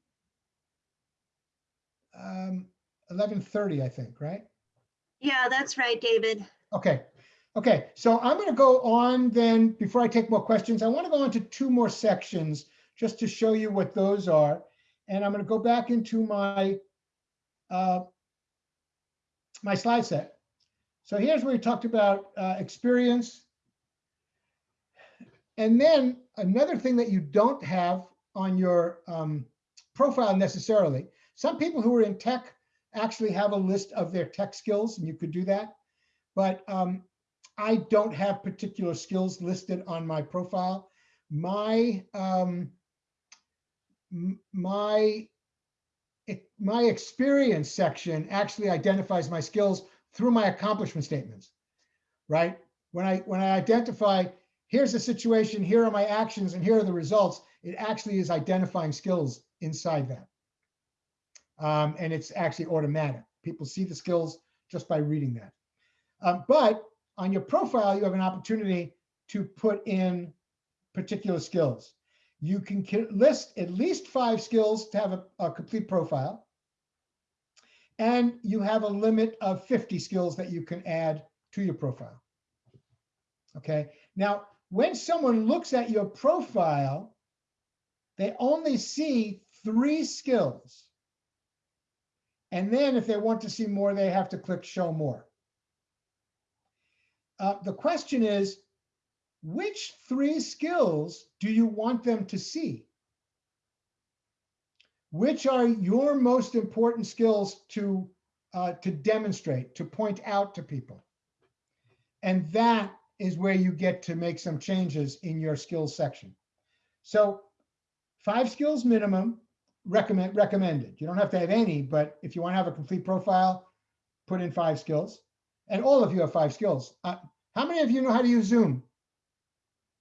Um, 11:30, I think, right? Yeah, that's right, David. Okay, okay, so I'm gonna go on then, before I take more questions, I want to go on to two more sections just to show you what those are. And I'm gonna go back into my uh, my slide set. So here's where we talked about uh, experience. And then another thing that you don't have on your um, profile necessarily, some people who are in tech actually have a list of their tech skills and you could do that. But um, I don't have particular skills listed on my profile. My um, my it- my experience section actually identifies my skills through my accomplishment statements, right? When I when I identify here's the situation, here are my actions, and here are the results, it actually is identifying skills inside that. Um, and it's actually automatic. People see the skills just by reading that. Um, but on your profile, you have an opportunity to put in particular skills. You can list at least five skills to have a, a complete profile. And you have a limit of 50 skills that you can add to your profile. Okay, now when someone looks at your profile, they only see three skills. And then if they want to see more, they have to click show more. Uh, the question is, which three skills do you want them to see? Which are your most important skills to, uh, to demonstrate, to point out to people? And that is where you get to make some changes in your skills section. So five skills minimum, recommend, recommended. You don't have to have any, but if you want to have a complete profile, put in five skills. And all of you have five skills. Uh, how many of you know how to use Zoom?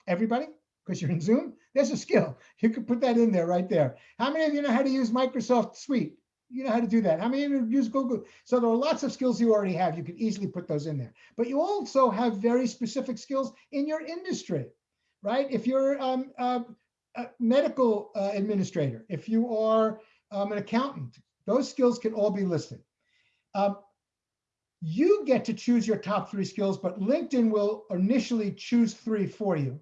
Everybody? Because you're in Zoom? There's a skill. You could put that in there right there. How many of you know how to use Microsoft Suite? You know how to do that. How many of you use Google? So there are lots of skills you already have. You can easily put those in there. But you also have very specific skills in your industry, right? If you're um, uh, a medical uh, administrator, if you are um, an accountant, those skills can all be listed. Um, you get to choose your top three skills, but LinkedIn will initially choose three for you.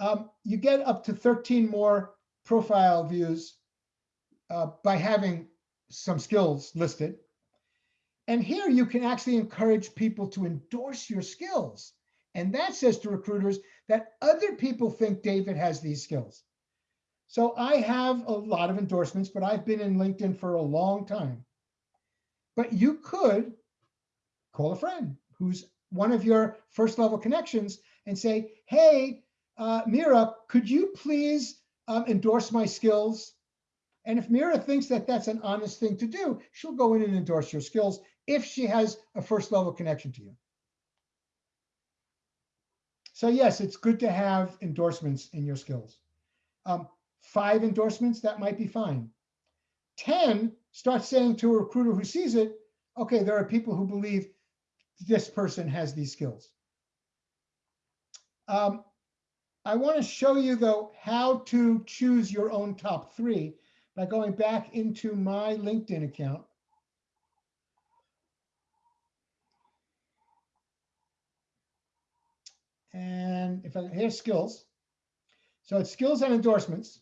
Um, you get up to 13 more profile views uh, by having some skills listed. And here you can actually encourage people to endorse your skills. And that says to recruiters that other people think David has these skills. So I have a lot of endorsements, but I've been in LinkedIn for a long time. But you could call a friend who's one of your first level connections and say, hey, uh, Mira, could you please um, endorse my skills? And if Mira thinks that that's an honest thing to do, she'll go in and endorse your skills if she has a first level connection to you. So yes, it's good to have endorsements in your skills. Um, five endorsements, that might be fine. 10, start saying to a recruiter who sees it, okay, there are people who believe this person has these skills. Um, I want to show you though how to choose your own top three by going back into my LinkedIn account. And if I, here's skills. So it's skills and endorsements.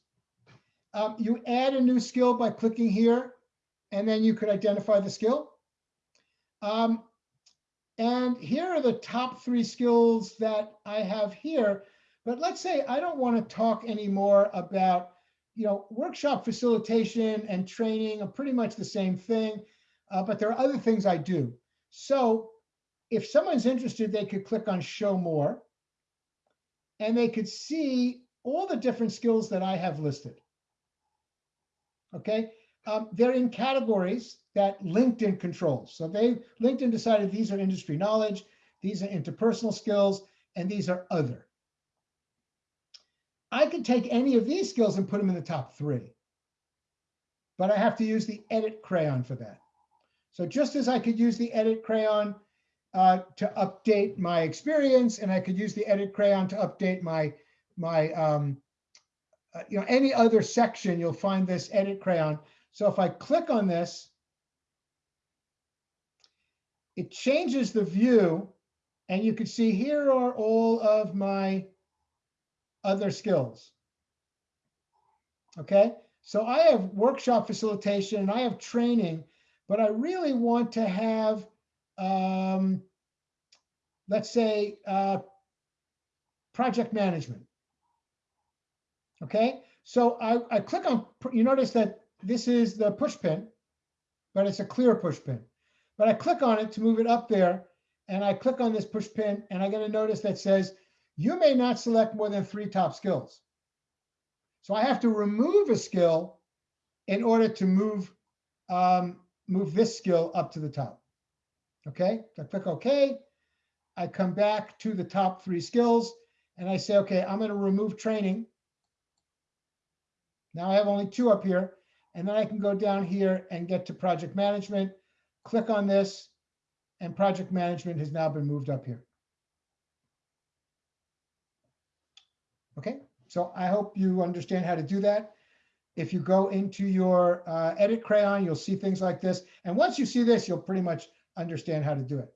Um, you add a new skill by clicking here, and then you could identify the skill. Um, and here are the top three skills that I have here. But let's say I don't want to talk anymore about, you know, workshop facilitation and training are pretty much the same thing, uh, but there are other things I do. So if someone's interested, they could click on show more and they could see all the different skills that I have listed. Okay, um, they're in categories that LinkedIn controls. So they LinkedIn decided these are industry knowledge, these are interpersonal skills, and these are other. I could take any of these skills and put them in the top three, but I have to use the edit crayon for that. So just as I could use the edit crayon uh, to update my experience, and I could use the edit crayon to update my my um, uh, you know any other section, you'll find this edit crayon. So if I click on this, it changes the view, and you can see here are all of my other skills. Okay, so I have workshop facilitation and I have training, but I really want to have um, let's say, uh, project management. Okay, so I, I click on, you notice that this is the push pin, but it's a clear push pin. But I click on it to move it up there and I click on this push pin and I get a notice that says, you may not select more than three top skills. So I have to remove a skill in order to move, um, move this skill up to the top. Okay, I click OK. I come back to the top three skills and I say, okay, I'm going to remove training. Now I have only two up here. And then I can go down here and get to project management, click on this, and project management has now been moved up here. Okay, so I hope you understand how to do that. If you go into your uh, edit crayon, you'll see things like this. And once you see this, you'll pretty much understand how to do it.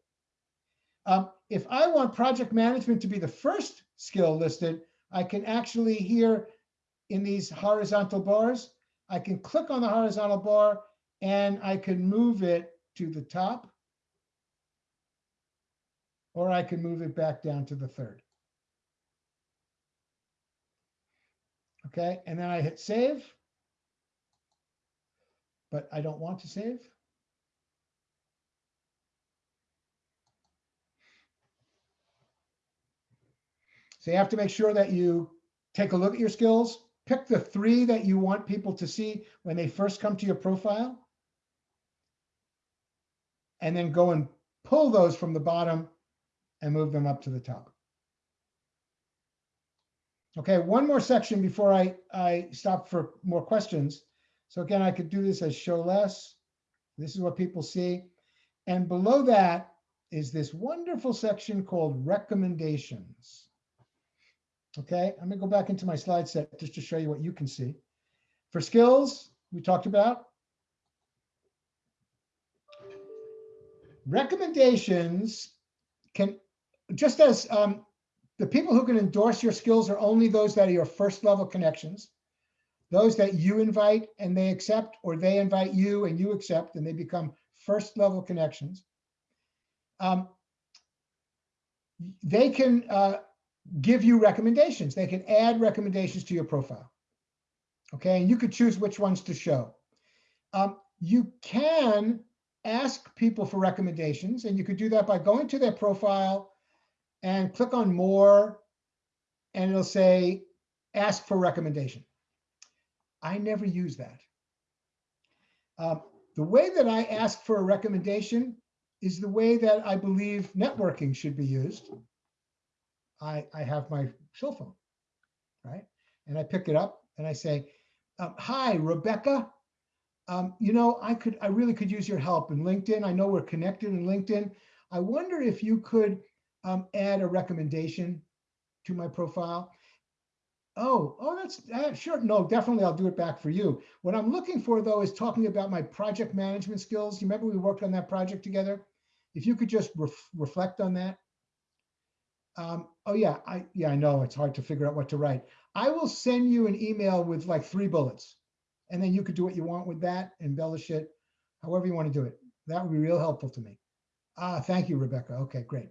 Um, if I want project management to be the first skill listed, I can actually here in these horizontal bars, I can click on the horizontal bar and I can move it to the top. Or I can move it back down to the third. Okay, and then I hit save. But I don't want to save. So you have to make sure that you take a look at your skills, pick the three that you want people to see when they first come to your profile. And then go and pull those from the bottom and move them up to the top. Okay, one more section before I, I stop for more questions. So again, I could do this as show less. This is what people see. And below that is this wonderful section called recommendations. Okay, I'm gonna go back into my slide set just to show you what you can see. For skills, we talked about. Recommendations can, just as um, the people who can endorse your skills are only those that are your first level connections, those that you invite and they accept, or they invite you and you accept and they become first level connections. Um, they can uh, give you recommendations. They can add recommendations to your profile. Okay, and you could choose which ones to show. Um, you can ask people for recommendations, and you could do that by going to their profile and click on more, and it'll say, ask for recommendation. I never use that. Um, the way that I ask for a recommendation is the way that I believe networking should be used. I, I have my cell phone, right? And I pick it up and I say, um, hi, Rebecca. Um, you know, I could, I really could use your help in LinkedIn. I know we're connected in LinkedIn. I wonder if you could um, add a recommendation to my profile. Oh, oh, that's uh, sure. No, definitely. I'll do it back for you. What I'm looking for though is talking about my project management skills. You remember we worked on that project together? If you could just ref reflect on that. Um, oh yeah, I yeah, I know it's hard to figure out what to write. I will send you an email with like three bullets, and then you could do what you want with that, embellish it, however you want to do it. That would be real helpful to me. Ah, thank you, Rebecca. Okay, great.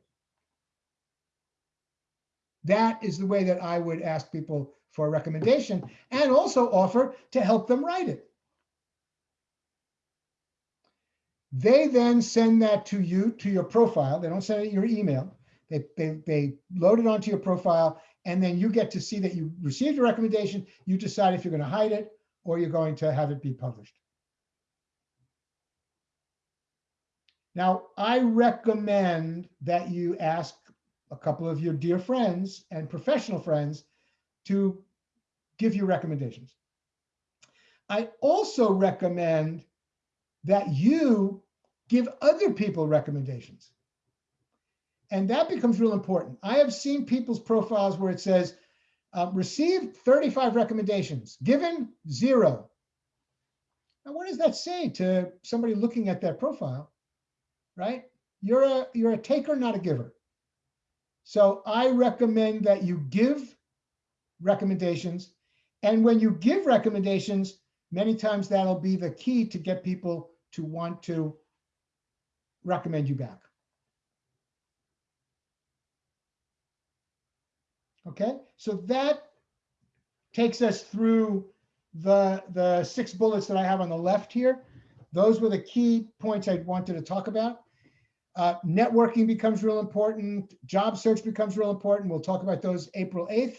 That is the way that I would ask people for a recommendation and also offer to help them write it. They then send that to you, to your profile. They don't send it your email. They, they, they load it onto your profile and then you get to see that you received a recommendation. You decide if you're going to hide it or you're going to have it be published. Now, I recommend that you ask a couple of your dear friends and professional friends to give you recommendations. I also recommend that you give other people recommendations. And that becomes real important. I have seen people's profiles where it says, uh, received 35 recommendations, given zero. Now, what does that say to somebody looking at that profile, right? You're a, you're a taker, not a giver. So I recommend that you give recommendations. And when you give recommendations, many times that'll be the key to get people to want to recommend you back. Okay, so that takes us through the, the six bullets that I have on the left here. Those were the key points I wanted to talk about. Uh, networking becomes real important. Job search becomes real important. We'll talk about those April 8th.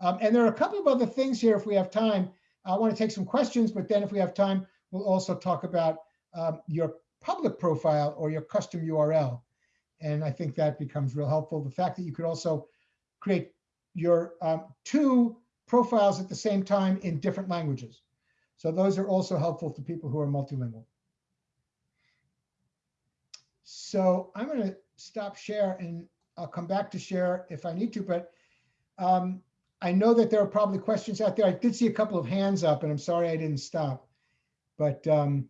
Um, and there are a couple of other things here if we have time. I want to take some questions, but then if we have time, we'll also talk about um, your public profile or your custom URL. And I think that becomes real helpful. The fact that you could also create your um, two profiles at the same time in different languages. So those are also helpful to people who are multilingual. So I'm going to stop share and I'll come back to share if I need to, but um, I know that there are probably questions out there. I did see a couple of hands up and I'm sorry I didn't stop. But um,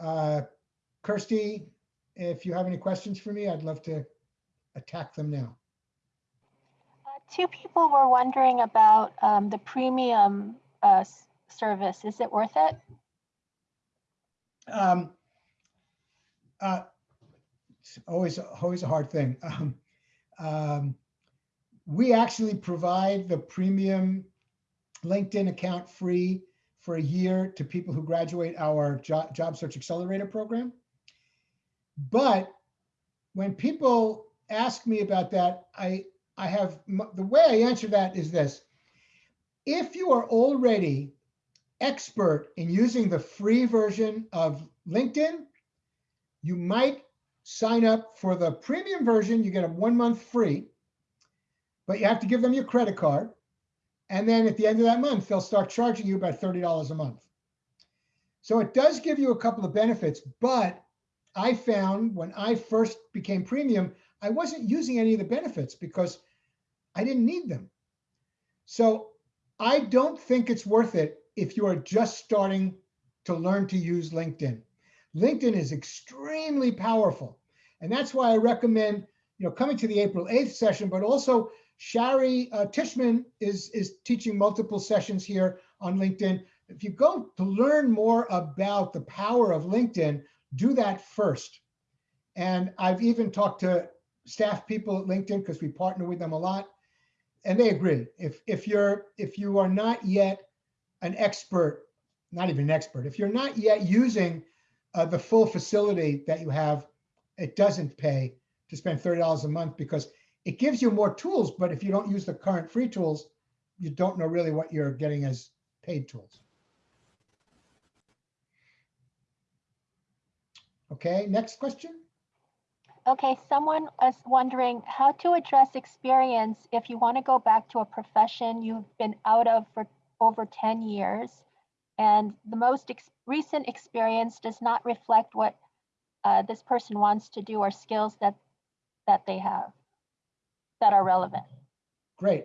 uh, Kirsty, if you have any questions for me, I'd love to attack them now. Two people were wondering about um, the premium uh, service. Is it worth it? Um, uh, it's always, always a hard thing. Um, um, we actually provide the premium LinkedIn account free for a year to people who graduate our job, job search accelerator program. But when people ask me about that, I, I have, the way I answer that is this. If you are already expert in using the free version of LinkedIn, you might sign up for the premium version. You get a one month free, but you have to give them your credit card. And then at the end of that month, they'll start charging you about $30 a month. So it does give you a couple of benefits, but I found when I first became premium, I wasn't using any of the benefits because I didn't need them. So I don't think it's worth it if you are just starting to learn to use LinkedIn. LinkedIn is extremely powerful. And that's why I recommend, you know, coming to the April 8th session, but also Shari uh, Tishman is, is teaching multiple sessions here on LinkedIn. If you go to learn more about the power of LinkedIn, do that first. And I've even talked to staff people at LinkedIn because we partner with them a lot. And they agree. If, if you're if you are not yet an expert, not even an expert, if you're not yet using uh, the full facility that you have, it doesn't pay to spend $30 a month because it gives you more tools. But if you don't use the current free tools, you don't know really what you're getting as paid tools. Okay, next question. Okay, someone is wondering how to address experience if you want to go back to a profession you've been out of for over 10 years and the most ex- recent experience does not reflect what uh, this person wants to do or skills that that they have that are relevant. Great.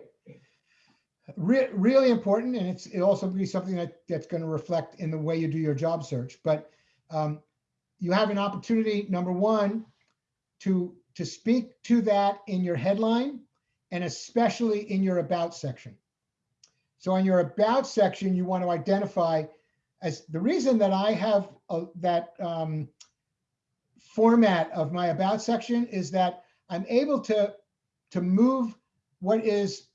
Re- really important, and it's it also be something that that's going to reflect in the way you do your job search. But um, you have an opportunity, number one, to to speak to that in your headline, and especially in your about section. So in your about section, you want to identify as the reason that I have a, that um, format of my about section is that I'm able to to move what is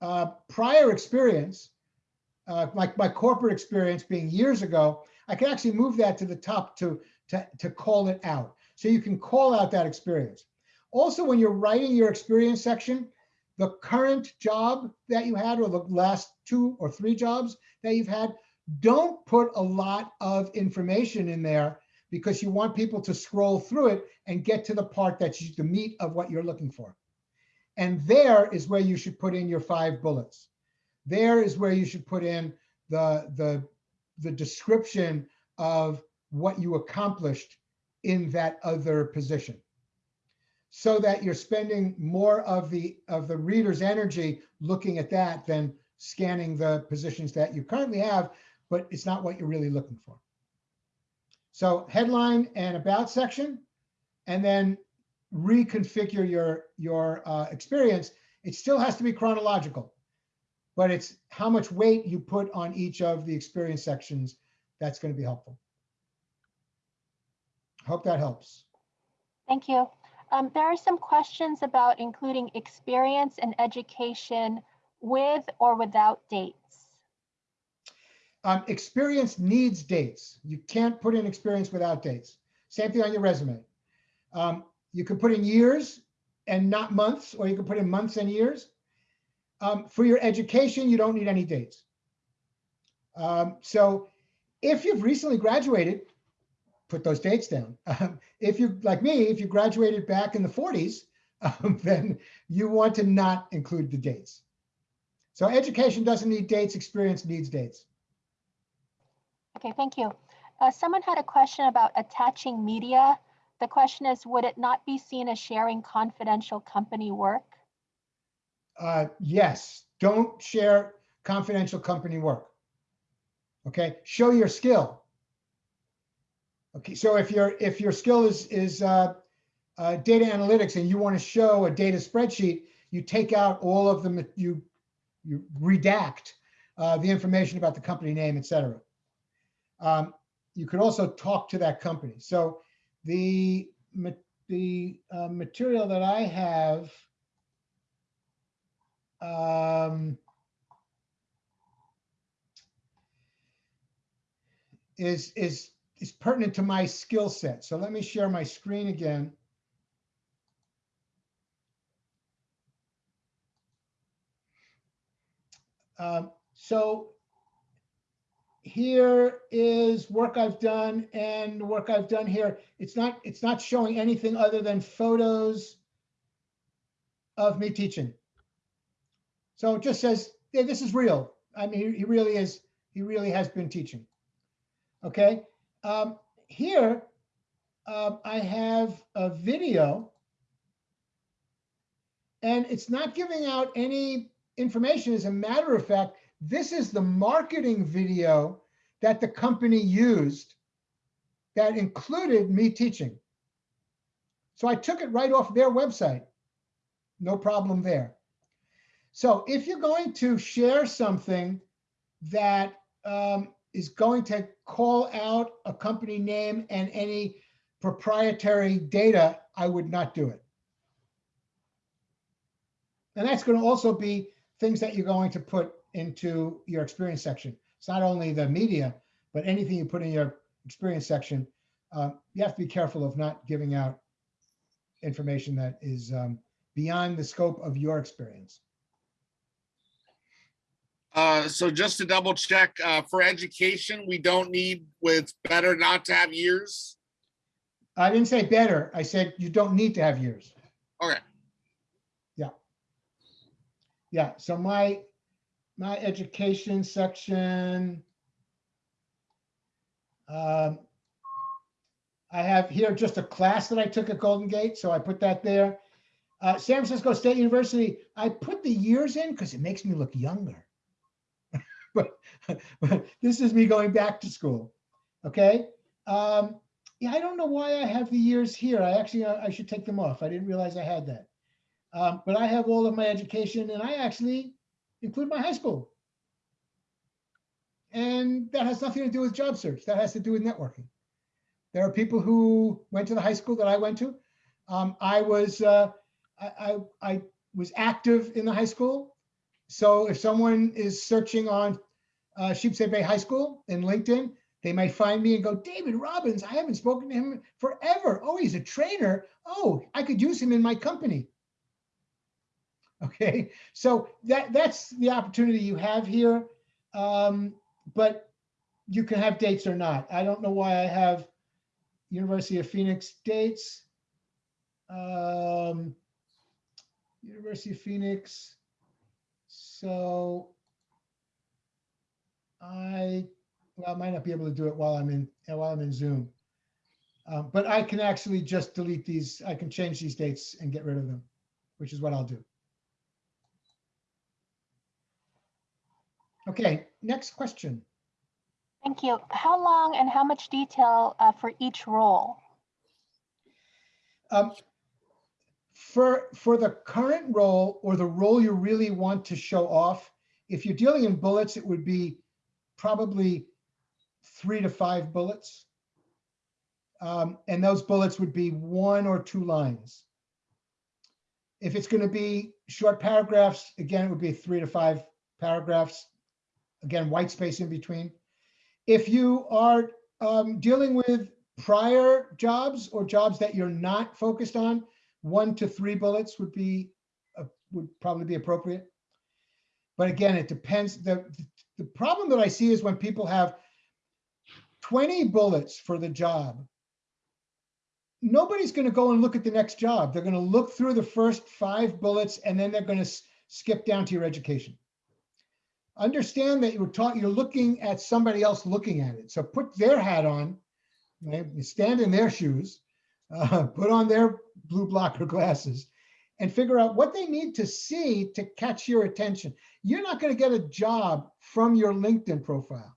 uh, prior experience, uh, like my corporate experience being years ago, I can actually move that to the top to, to, to call it out. So you can call out that experience. Also, when you're writing your experience section, the current job that you had or the last two or three jobs that you've had, don't put a lot of information in there because you want people to scroll through it and get to the part that's the meat of what you're looking for. And there is where you should put in your five bullets. There is where you should put in the, the, the description of what you accomplished in that other position. So that you're spending more of the, of the reader's energy looking at that than scanning the positions that you currently have, but it's not what you're really looking for. So headline and about section, and then reconfigure your your uh, experience. It still has to be chronological, but it's how much weight you put on each of the experience sections that's going to be helpful. Hope that helps. Thank you. Um, there are some questions about including experience and education with or without dates. Um, experience needs dates. You can't put in experience without dates. Same thing on your resume. Um, you can put in years and not months, or you can put in months and years. Um, for your education, you don't need any dates. Um, so if you've recently graduated, put those dates down. Um, if you, like me, if you graduated back in the 40s, um, then you want to not include the dates. So education doesn't need dates, experience needs dates. Okay, thank you. Uh, someone had a question about attaching media. The question is, would it not be seen as sharing confidential company work? Uh, yes, don't share confidential company work. Okay, show your skill. Okay, so if your if your skill is is uh, uh, data analytics and you want to show a data spreadsheet, you take out all of them. You you redact uh, the information about the company name, et cetera. Um, you could also talk to that company. So the the uh, material that I have um, is is is pertinent to my skill set. So let me share my screen again. Um, so here is work I've done and the work I've done here. It's not it's not showing anything other than photos of me teaching. So it just says, yeah, this is real. I mean, he, he really is, he really has been teaching. Okay. Um, here, um, I have a video and it's not giving out any information. As a matter of fact, this is the marketing video that the company used that included me teaching. So I took it right off their website. No problem there. So if you're going to share something that um, is going to call out a company name and any proprietary data, I would not do it. And that's going to also be things that you're going to put into your experience section. It's not only the media, but anything you put in your experience section. Uh, you have to be careful of not giving out information that is um, beyond the scope of your experience. Uh, so just to double check, uh, for education, we don't need, it's better not to have years. I didn't say better. I said you don't need to have years. Okay. Yeah. Yeah. So my my education section. Um, I have here just a class that I took at Golden Gate, so I put that there. Uh, San Francisco State University, I put the years in because it makes me look younger. but, but this is me going back to school. Okay. Um, yeah, I don't know why I have the years here. I actually, uh, I should take them off. I didn't realize I had that. Um, but I have all of my education and I actually include my high school. And that has nothing to do with job search. That has to do with networking. There are people who went to the high school that I went to. Um, I was uh, I, I, I was active in the high school. So if someone is searching on uh, Sheepshead Bay High School in LinkedIn, they might find me and go, David Robbins, I haven't spoken to him forever. Oh, he's a trainer. Oh, I could use him in my company. Okay, so that that's the opportunity you have here. Um, but you can have dates or not. I don't know why I have University of Phoenix dates. Um, University of Phoenix. So I, well, I might not be able to do it while I'm in while I'm in Zoom. Um, but I can actually just delete these. I can change these dates and get rid of them, which is what I'll do. Okay, next question. Thank you. How long and how much detail uh, for each role? Um, for for the current role or the role you really want to show off, if you're dealing in bullets, it would be probably three to five bullets. Um, and those bullets would be one or two lines. If it's going to be short paragraphs, again, it would be three to five paragraphs. Again, white space in between. If you are um, dealing with prior jobs or jobs that you're not focused on, one to three bullets would be, uh, would probably be appropriate. But again, it depends. The, the problem that I see is when people have 20 bullets for the job, nobody's going to go and look at the next job. They're going to look through the first five bullets and then they're going to skip down to your education. Understand that you're talking, you're looking at somebody else looking at it. So put their hat on, right? Stand in their shoes, uh, put on their blue blocker glasses and figure out what they need to see to catch your attention. You're not going to get a job from your LinkedIn profile.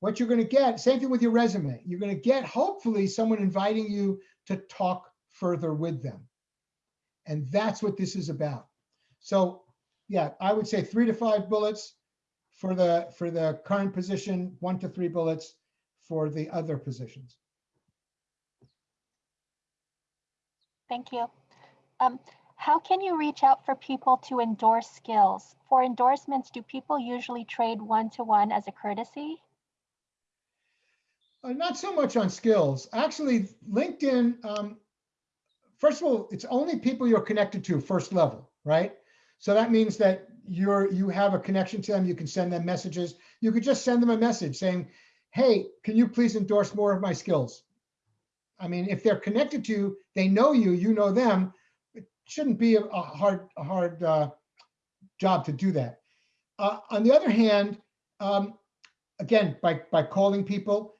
What you're going to get, same thing with your resume. You're going to get hopefully someone inviting you to talk further with them. And that's what this is about. So yeah, I would say three to five bullets for the for the current position, one to three bullets for the other positions. Thank you. Um, how can you reach out for people to endorse skills? For endorsements, do people usually trade one-to-one as a courtesy? Uh, not so much on skills. Actually, LinkedIn, um, first of all, it's only people you're connected to first level, right? So that means that you're you have a connection to them. You can send them messages. You could just send them a message saying, "Hey, can you please endorse more of my skills?" I mean, if they're connected to you, they know you, you know them. It shouldn't be a, a hard a hard uh, job to do that. Uh, on the other hand, um, again, by by calling people,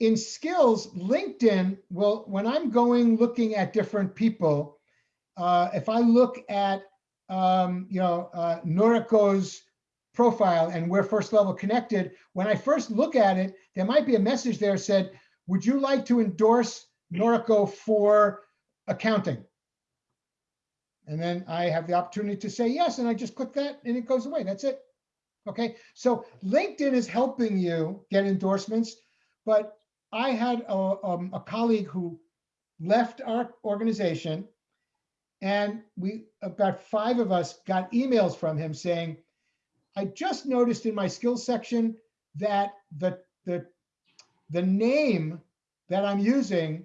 in skills, LinkedIn will, when I'm going looking at different people, uh, if I look at, um, you know, uh, Noriko's profile and we're first level connected, when I first look at it, there might be a message there said, would you like to endorse Noriko for accounting? And then I have the opportunity to say yes, and I just click that and it goes away. That's it. Okay, so LinkedIn is helping you get endorsements, but I had a, um, a colleague who left our organization and we, about five of us got emails from him saying, I just noticed in my skills section that the, the, the name that I'm using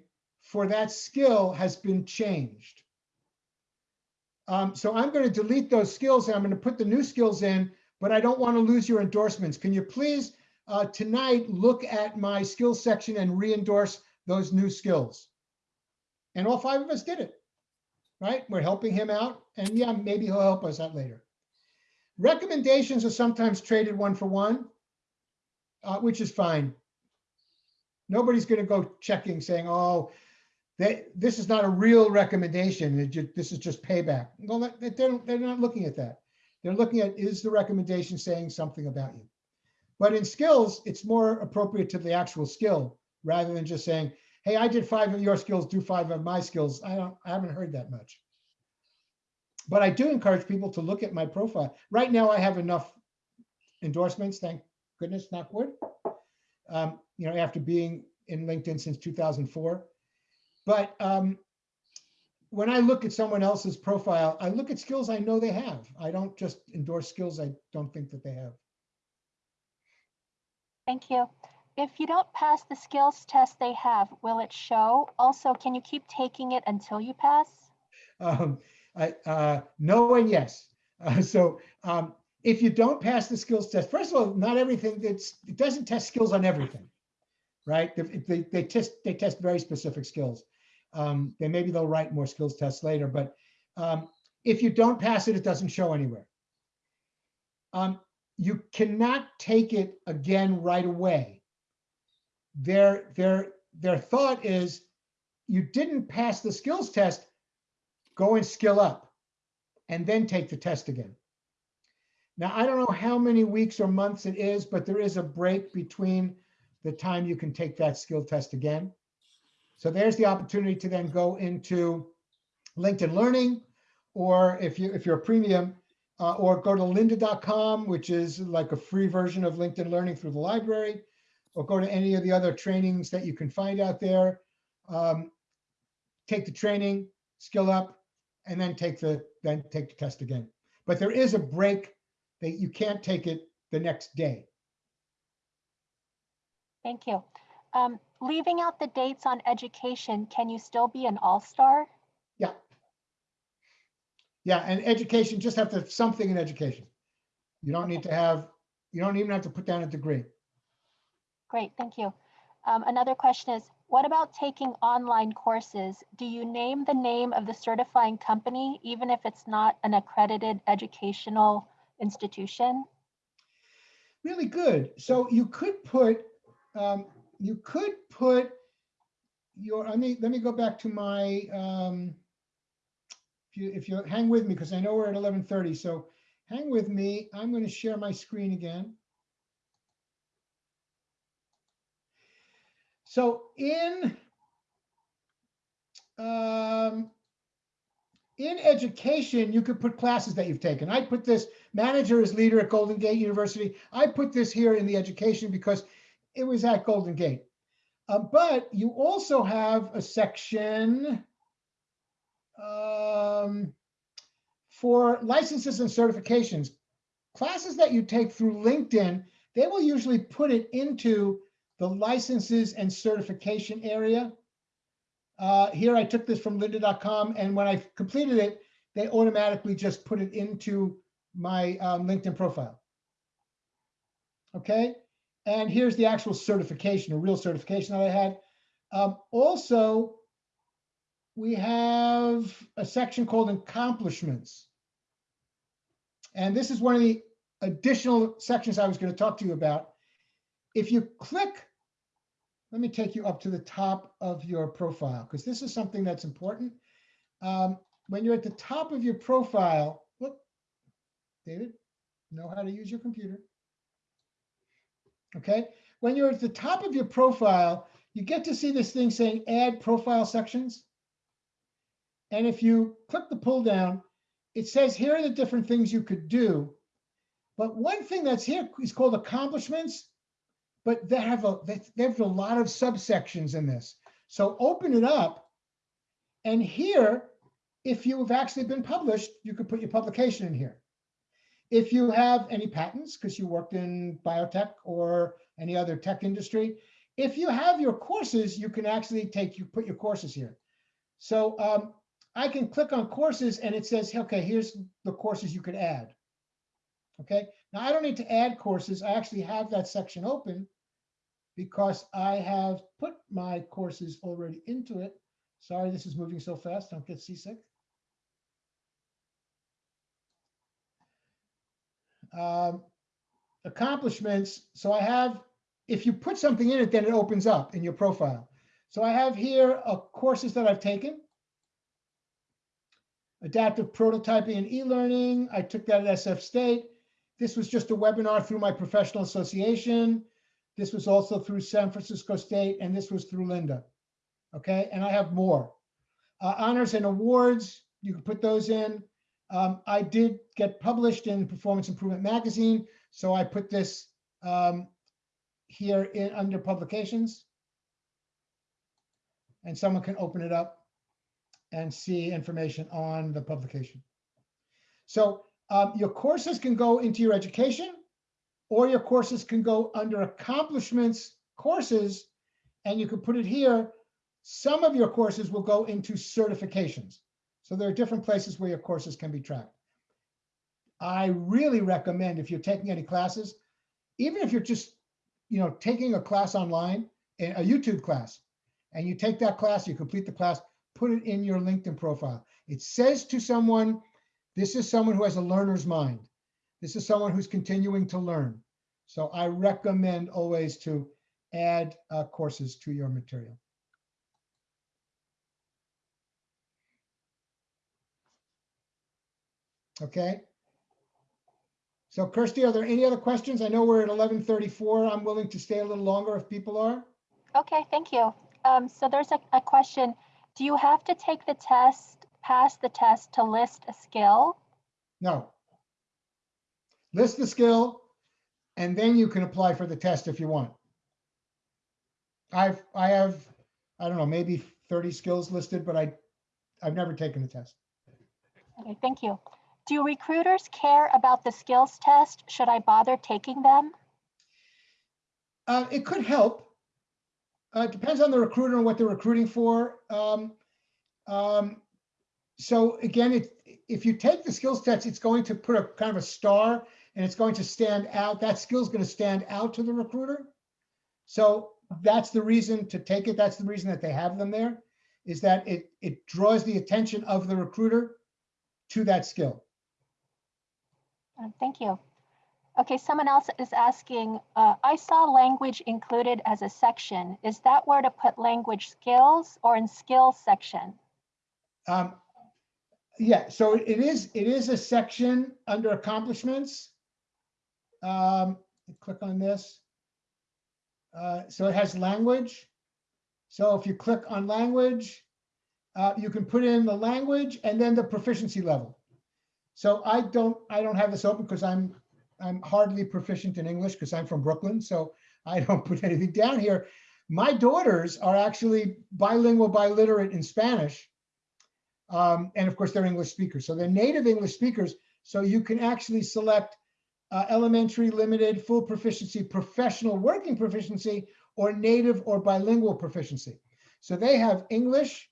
for that skill has been changed. Um, so I'm going to delete those skills and I'm going to put the new skills in, but I don't want to lose your endorsements. Can you please uh, tonight look at my skills section and re-endorse those new skills? And all five of us did it, right? We're helping him out and yeah, maybe he'll help us out later. Recommendations are sometimes traded one for one, uh, which is fine. Nobody's going to go checking saying, oh, this is not a real recommendation. It ju- This is just payback. Well, they're, they're not looking at that. They're looking at, is the recommendation saying something about you? But in skills, it's more appropriate to the actual skill rather than just saying, hey, I did five of your skills, do five of my skills. I don't, I haven't heard that much. But I do encourage people to look at my profile. Right now, I have enough endorsements, thank goodness, knock wood. Um, you know, after being in LinkedIn since 2004. But um, when I look at someone else's profile, I look at skills I know they have. I don't just endorse skills I don't think that they have. Thank you. If you don't pass the skills test they have, will it show? Also, can you keep taking it until you pass? Um, I, uh, no and yes. Uh, so um, if you don't pass the skills test, first of all, not everything that's it doesn't test skills on everything, right? They, they, they test they test very specific skills. Um, then maybe they'll write more skills tests later, but um, if you don't pass it, it doesn't show anywhere. Um, you cannot take it again right away. Their their their thought is you didn't pass the skills test, go and skill up and then take the test again. Now, I don't know how many weeks or months it is, but there is a break between the time you can take that skill test again. So there's the opportunity to then go into LinkedIn Learning, or if you if you're a premium, uh, or go to lynda.com, which is like a free version of LinkedIn Learning through the library, or go to any of the other trainings that you can find out there. Um, take the training, skill up, and then take the, then take the test again. But there is a break that you can't take it the next day. Thank you. Um, leaving out the dates on education, can you still be an all-star? Yeah. Yeah, and education, just have to have something in education. You don't need to have, you don't even have to put down a degree. Great, thank you. Um, another question is, what about taking online courses? Do you name the name of the certifying company, even if it's not an accredited educational institution? Really good. So you could put, um, you could put your, I mean, let me go back to my, um, if you, if you hang with me, because I know we're at eleven thirty, so hang with me. I'm going to share my screen again. So in um, in education, you could put classes that you've taken. I put this manager as leader at Golden Gate University. I put this here in the education because it was at Golden Gate. Uh, but you also have a section um, for licenses and certifications. Classes that you take through LinkedIn, they will usually put it into the licenses and certification area. Uh, here I took this from lynda.com and when I completed it, they automatically just put it into my um, LinkedIn profile. Okay, and here's the actual certification, a real certification that I had. Um, also, we have a section called accomplishments. And this is one of the additional sections I was going to talk to you about. If you click let me take you up to the top of your profile because this is something that's important. Um, when you're at the top of your profile, look, David, know how to use your computer. Okay, when you're at the top of your profile, you get to see this thing saying add profile sections. And if you click the pull down, it says here are the different things you could do. But one thing that's here is called accomplishments but they have a they have a lot of subsections in this. So open it up, and here, if you have actually been published, you could put your publication in here. If you have any patents, because you worked in biotech or any other tech industry, if you have your courses, you can actually take you put your courses here. So um, I can click on courses, and it says, okay, here's the courses you could add. Okay, now I don't need to add courses. I actually have that section open because I have put my courses already into it. Sorry, this is moving so fast. Don't get seasick. Um, accomplishments. So I have, if you put something in it, then it opens up in your profile. So I have here uh, courses that I've taken. Adaptive prototyping and e-learning. I took that at SF State. This was just a webinar through my professional association. This was also through San Francisco State, and this was through Lynda. Okay, and I have more. Uh, honors and awards, you can put those in. Um, I did get published in Performance Improvement Magazine, so I put this um, here in under publications. And someone can open it up and see information on the publication. So um, your courses can go into your education, or your courses can go under accomplishments courses, and you can put it here. Some of your courses will go into certifications. So there are different places where your courses can be tracked. I really recommend if you're taking any classes, even if you're just, you know, taking a class online, a YouTube class, and you take that class, you complete the class, put it in your LinkedIn profile. It says to someone, this is someone who has a learner's mind. This is someone who's continuing to learn. So I recommend always to add uh, courses to your material. Okay. So Kirsty, are there any other questions? I know we're at 1134. I'm willing to stay a little longer if people are. Okay, thank you. Um, so there's a, a question. Do you have to take the test, pass the test to list a skill? No. List the skill, and then you can apply for the test if you want. I've, I have, I don't know, maybe 30 skills listed, but I, I've never taken the test. Okay, thank you. Do recruiters care about the skills test? Should I bother taking them? Uh, it could help. Uh, it depends on the recruiter and what they're recruiting for. Um, um, so again, it, if you take the skills test, it's going to put a kind of a star and it's going to stand out. That skill is going to stand out to the recruiter. So that's the reason to take it. That's the reason that they have them there is that it, it draws the attention of the recruiter to that skill. Uh, Thank you. Okay, someone else is asking, uh, I saw language included as a section. Is that where to put language skills or in skills section? Um, yeah, so it is, it is a section under accomplishments. Um, click on this. Uh, so it has language. So if you click on language, uh, you can put in the language and then the proficiency level. So I don't, I don't have this open because I'm, I'm hardly proficient in English because I'm from Brooklyn. So I don't put anything down here. My daughters are actually bilingual, biliterate in Spanish. Um, and of course, they're English speakers. So they're native English speakers. So you can actually select uh, elementary, limited, full proficiency, professional working proficiency, or native or bilingual proficiency. So they have English,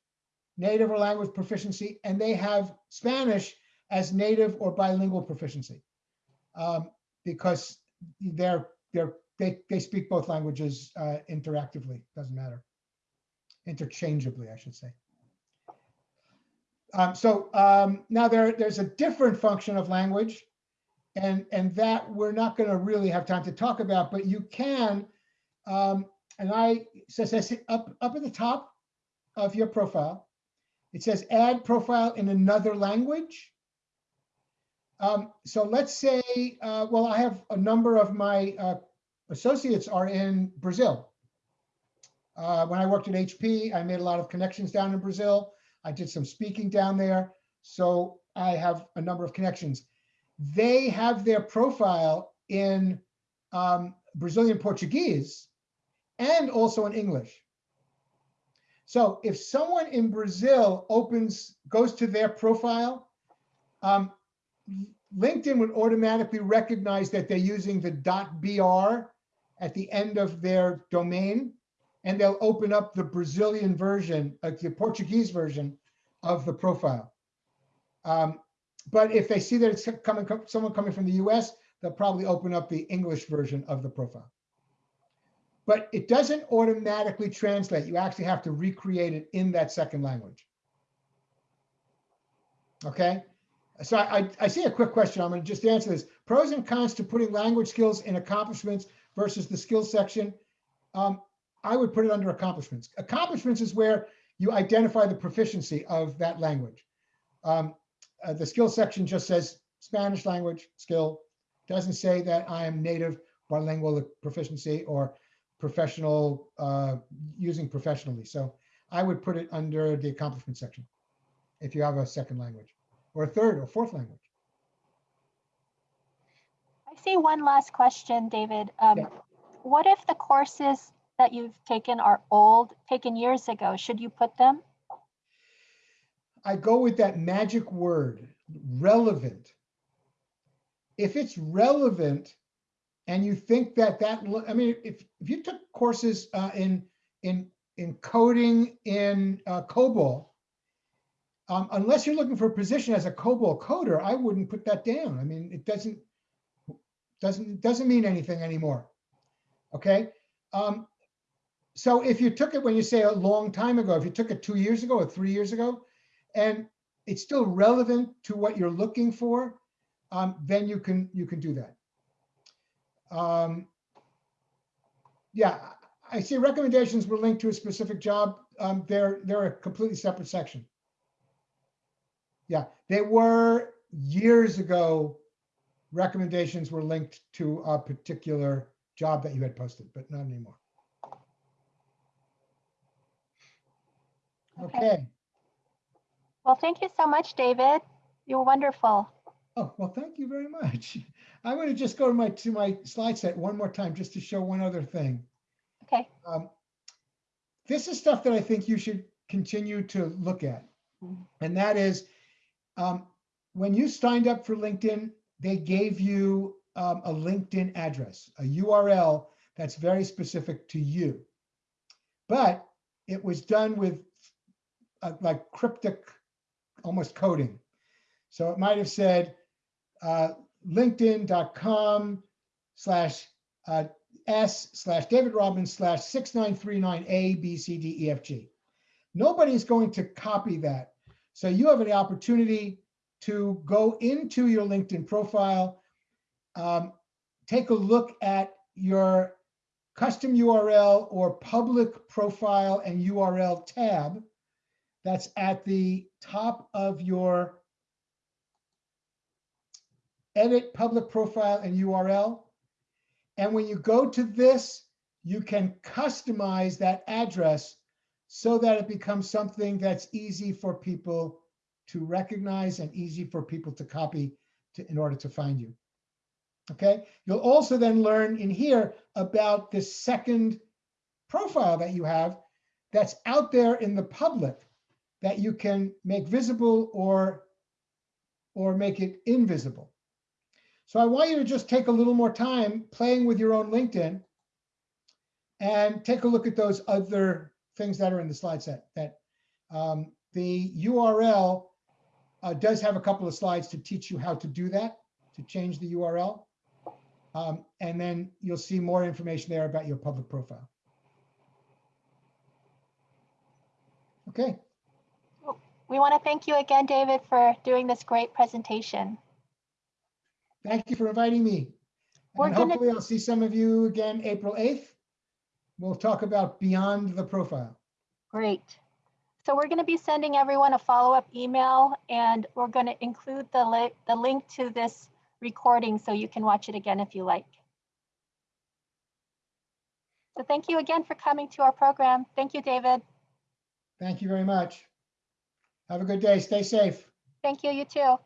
native or language proficiency, and they have Spanish as native or bilingual proficiency. Um, because they're, they're, they, they speak both languages uh, interactively, doesn't matter. Interchangeably, I should say. Um, so um, now there, there's a different function of language and, and that we're not going to really have time to talk about, but you can, um, and I says says up, up at the top of your profile, it says add profile in another language. Um, so let's say, uh, well, I have a number of my uh, associates are in Brazil. Uh, when I worked at HP, I made a lot of connections down in Brazil. I did some speaking down there. So I have a number of connections. They have their profile in um, Brazilian Portuguese and also in English. So if someone in Brazil opens, goes to their profile, um, LinkedIn would automatically recognize that they're using the .br at the end of their domain, and they'll open up the Brazilian version, uh, the Portuguese version of the profile. Um, but if they see that it's coming, someone coming from the US, they'll probably open up the English version of the profile. But it doesn't automatically translate. You actually have to recreate it in that second language. Okay, so I, I see a quick question. I'm going to just answer this. Pros and cons to putting language skills in accomplishments versus the skills section. Um, I would put it under accomplishments. Accomplishments is where you identify the proficiency of that language. Um, uh, the skill section just says Spanish language skill. Doesn't say that I am native bilingual proficiency or professional uh, using professionally. So I would put it under the accomplishment section if you have a second language or third or fourth language. I see one last question, David. Um, Yeah. What if the courses that you've taken are old, taken years ago? Should you put them? I go with that magic word, relevant. If it's relevant and you think that that, I mean, if, if you took courses uh, in, in, in coding in uh, COBOL, um, unless you're looking for a position as a COBOL coder, I wouldn't put that down. I mean, it doesn't, doesn't, doesn't mean anything anymore. Okay. Um, so if you took it when you say a long time ago, if you took it two years ago or three years ago, and it's still relevant to what you're looking for, um, then you can you can do that. Um, yeah, I see recommendations were linked to a specific job. Um, they're they're a completely separate section. Yeah, they were years ago. Recommendations were linked to a particular job that you had posted, but not anymore. Okay. Okay. Well, thank you so much, David. You're wonderful. Oh, well, thank you very much. I'm going to just go to my to my slide set one more time just to show one other thing. Okay. Um, this is stuff that I think you should continue to look at. Mhm. And that is, um, when you signed up for LinkedIn, they gave you um, a LinkedIn address, a URL that's very specific to you. But it was done with uh, like cryptic, almost coding. So it might have said uh, linkedin.com slash uh, S slash David Robbins slash 6939 A, B, C, D, E, F, G. Nobody's going to copy that. So you have an opportunity to go into your LinkedIn profile, um, take a look at your custom URL or public profile and URL tab that's at the top of your edit public profile and URL. And when you go to this, you can customize that address so that it becomes something that's easy for people to recognize and easy for people to copy to, in order to find you. Okay, you'll also then learn in here about the second profile that you have that's out there in the public that you can make visible or, or make it invisible. So I want you to just take a little more time playing with your own LinkedIn and take a look at those other things that are in the slide set that um, the URL uh, does have a couple of slides to teach you how to do that, to change the URL. Um, and then you'll see more information there about your public profile. Okay, We want to thank you again, David, for doing this great presentation. thank you for inviting me. We're And hopefully I'll see some of you again April 8th. We'll talk about beyond the profile. Great. So we're going to be sending everyone a follow-up email and we're going to include the link, the link to this recording so you can watch it again if you like. So thank you again for coming to our program. Thank you, David. Thank you very much. Have a good day. Stay safe. Thank you, you too.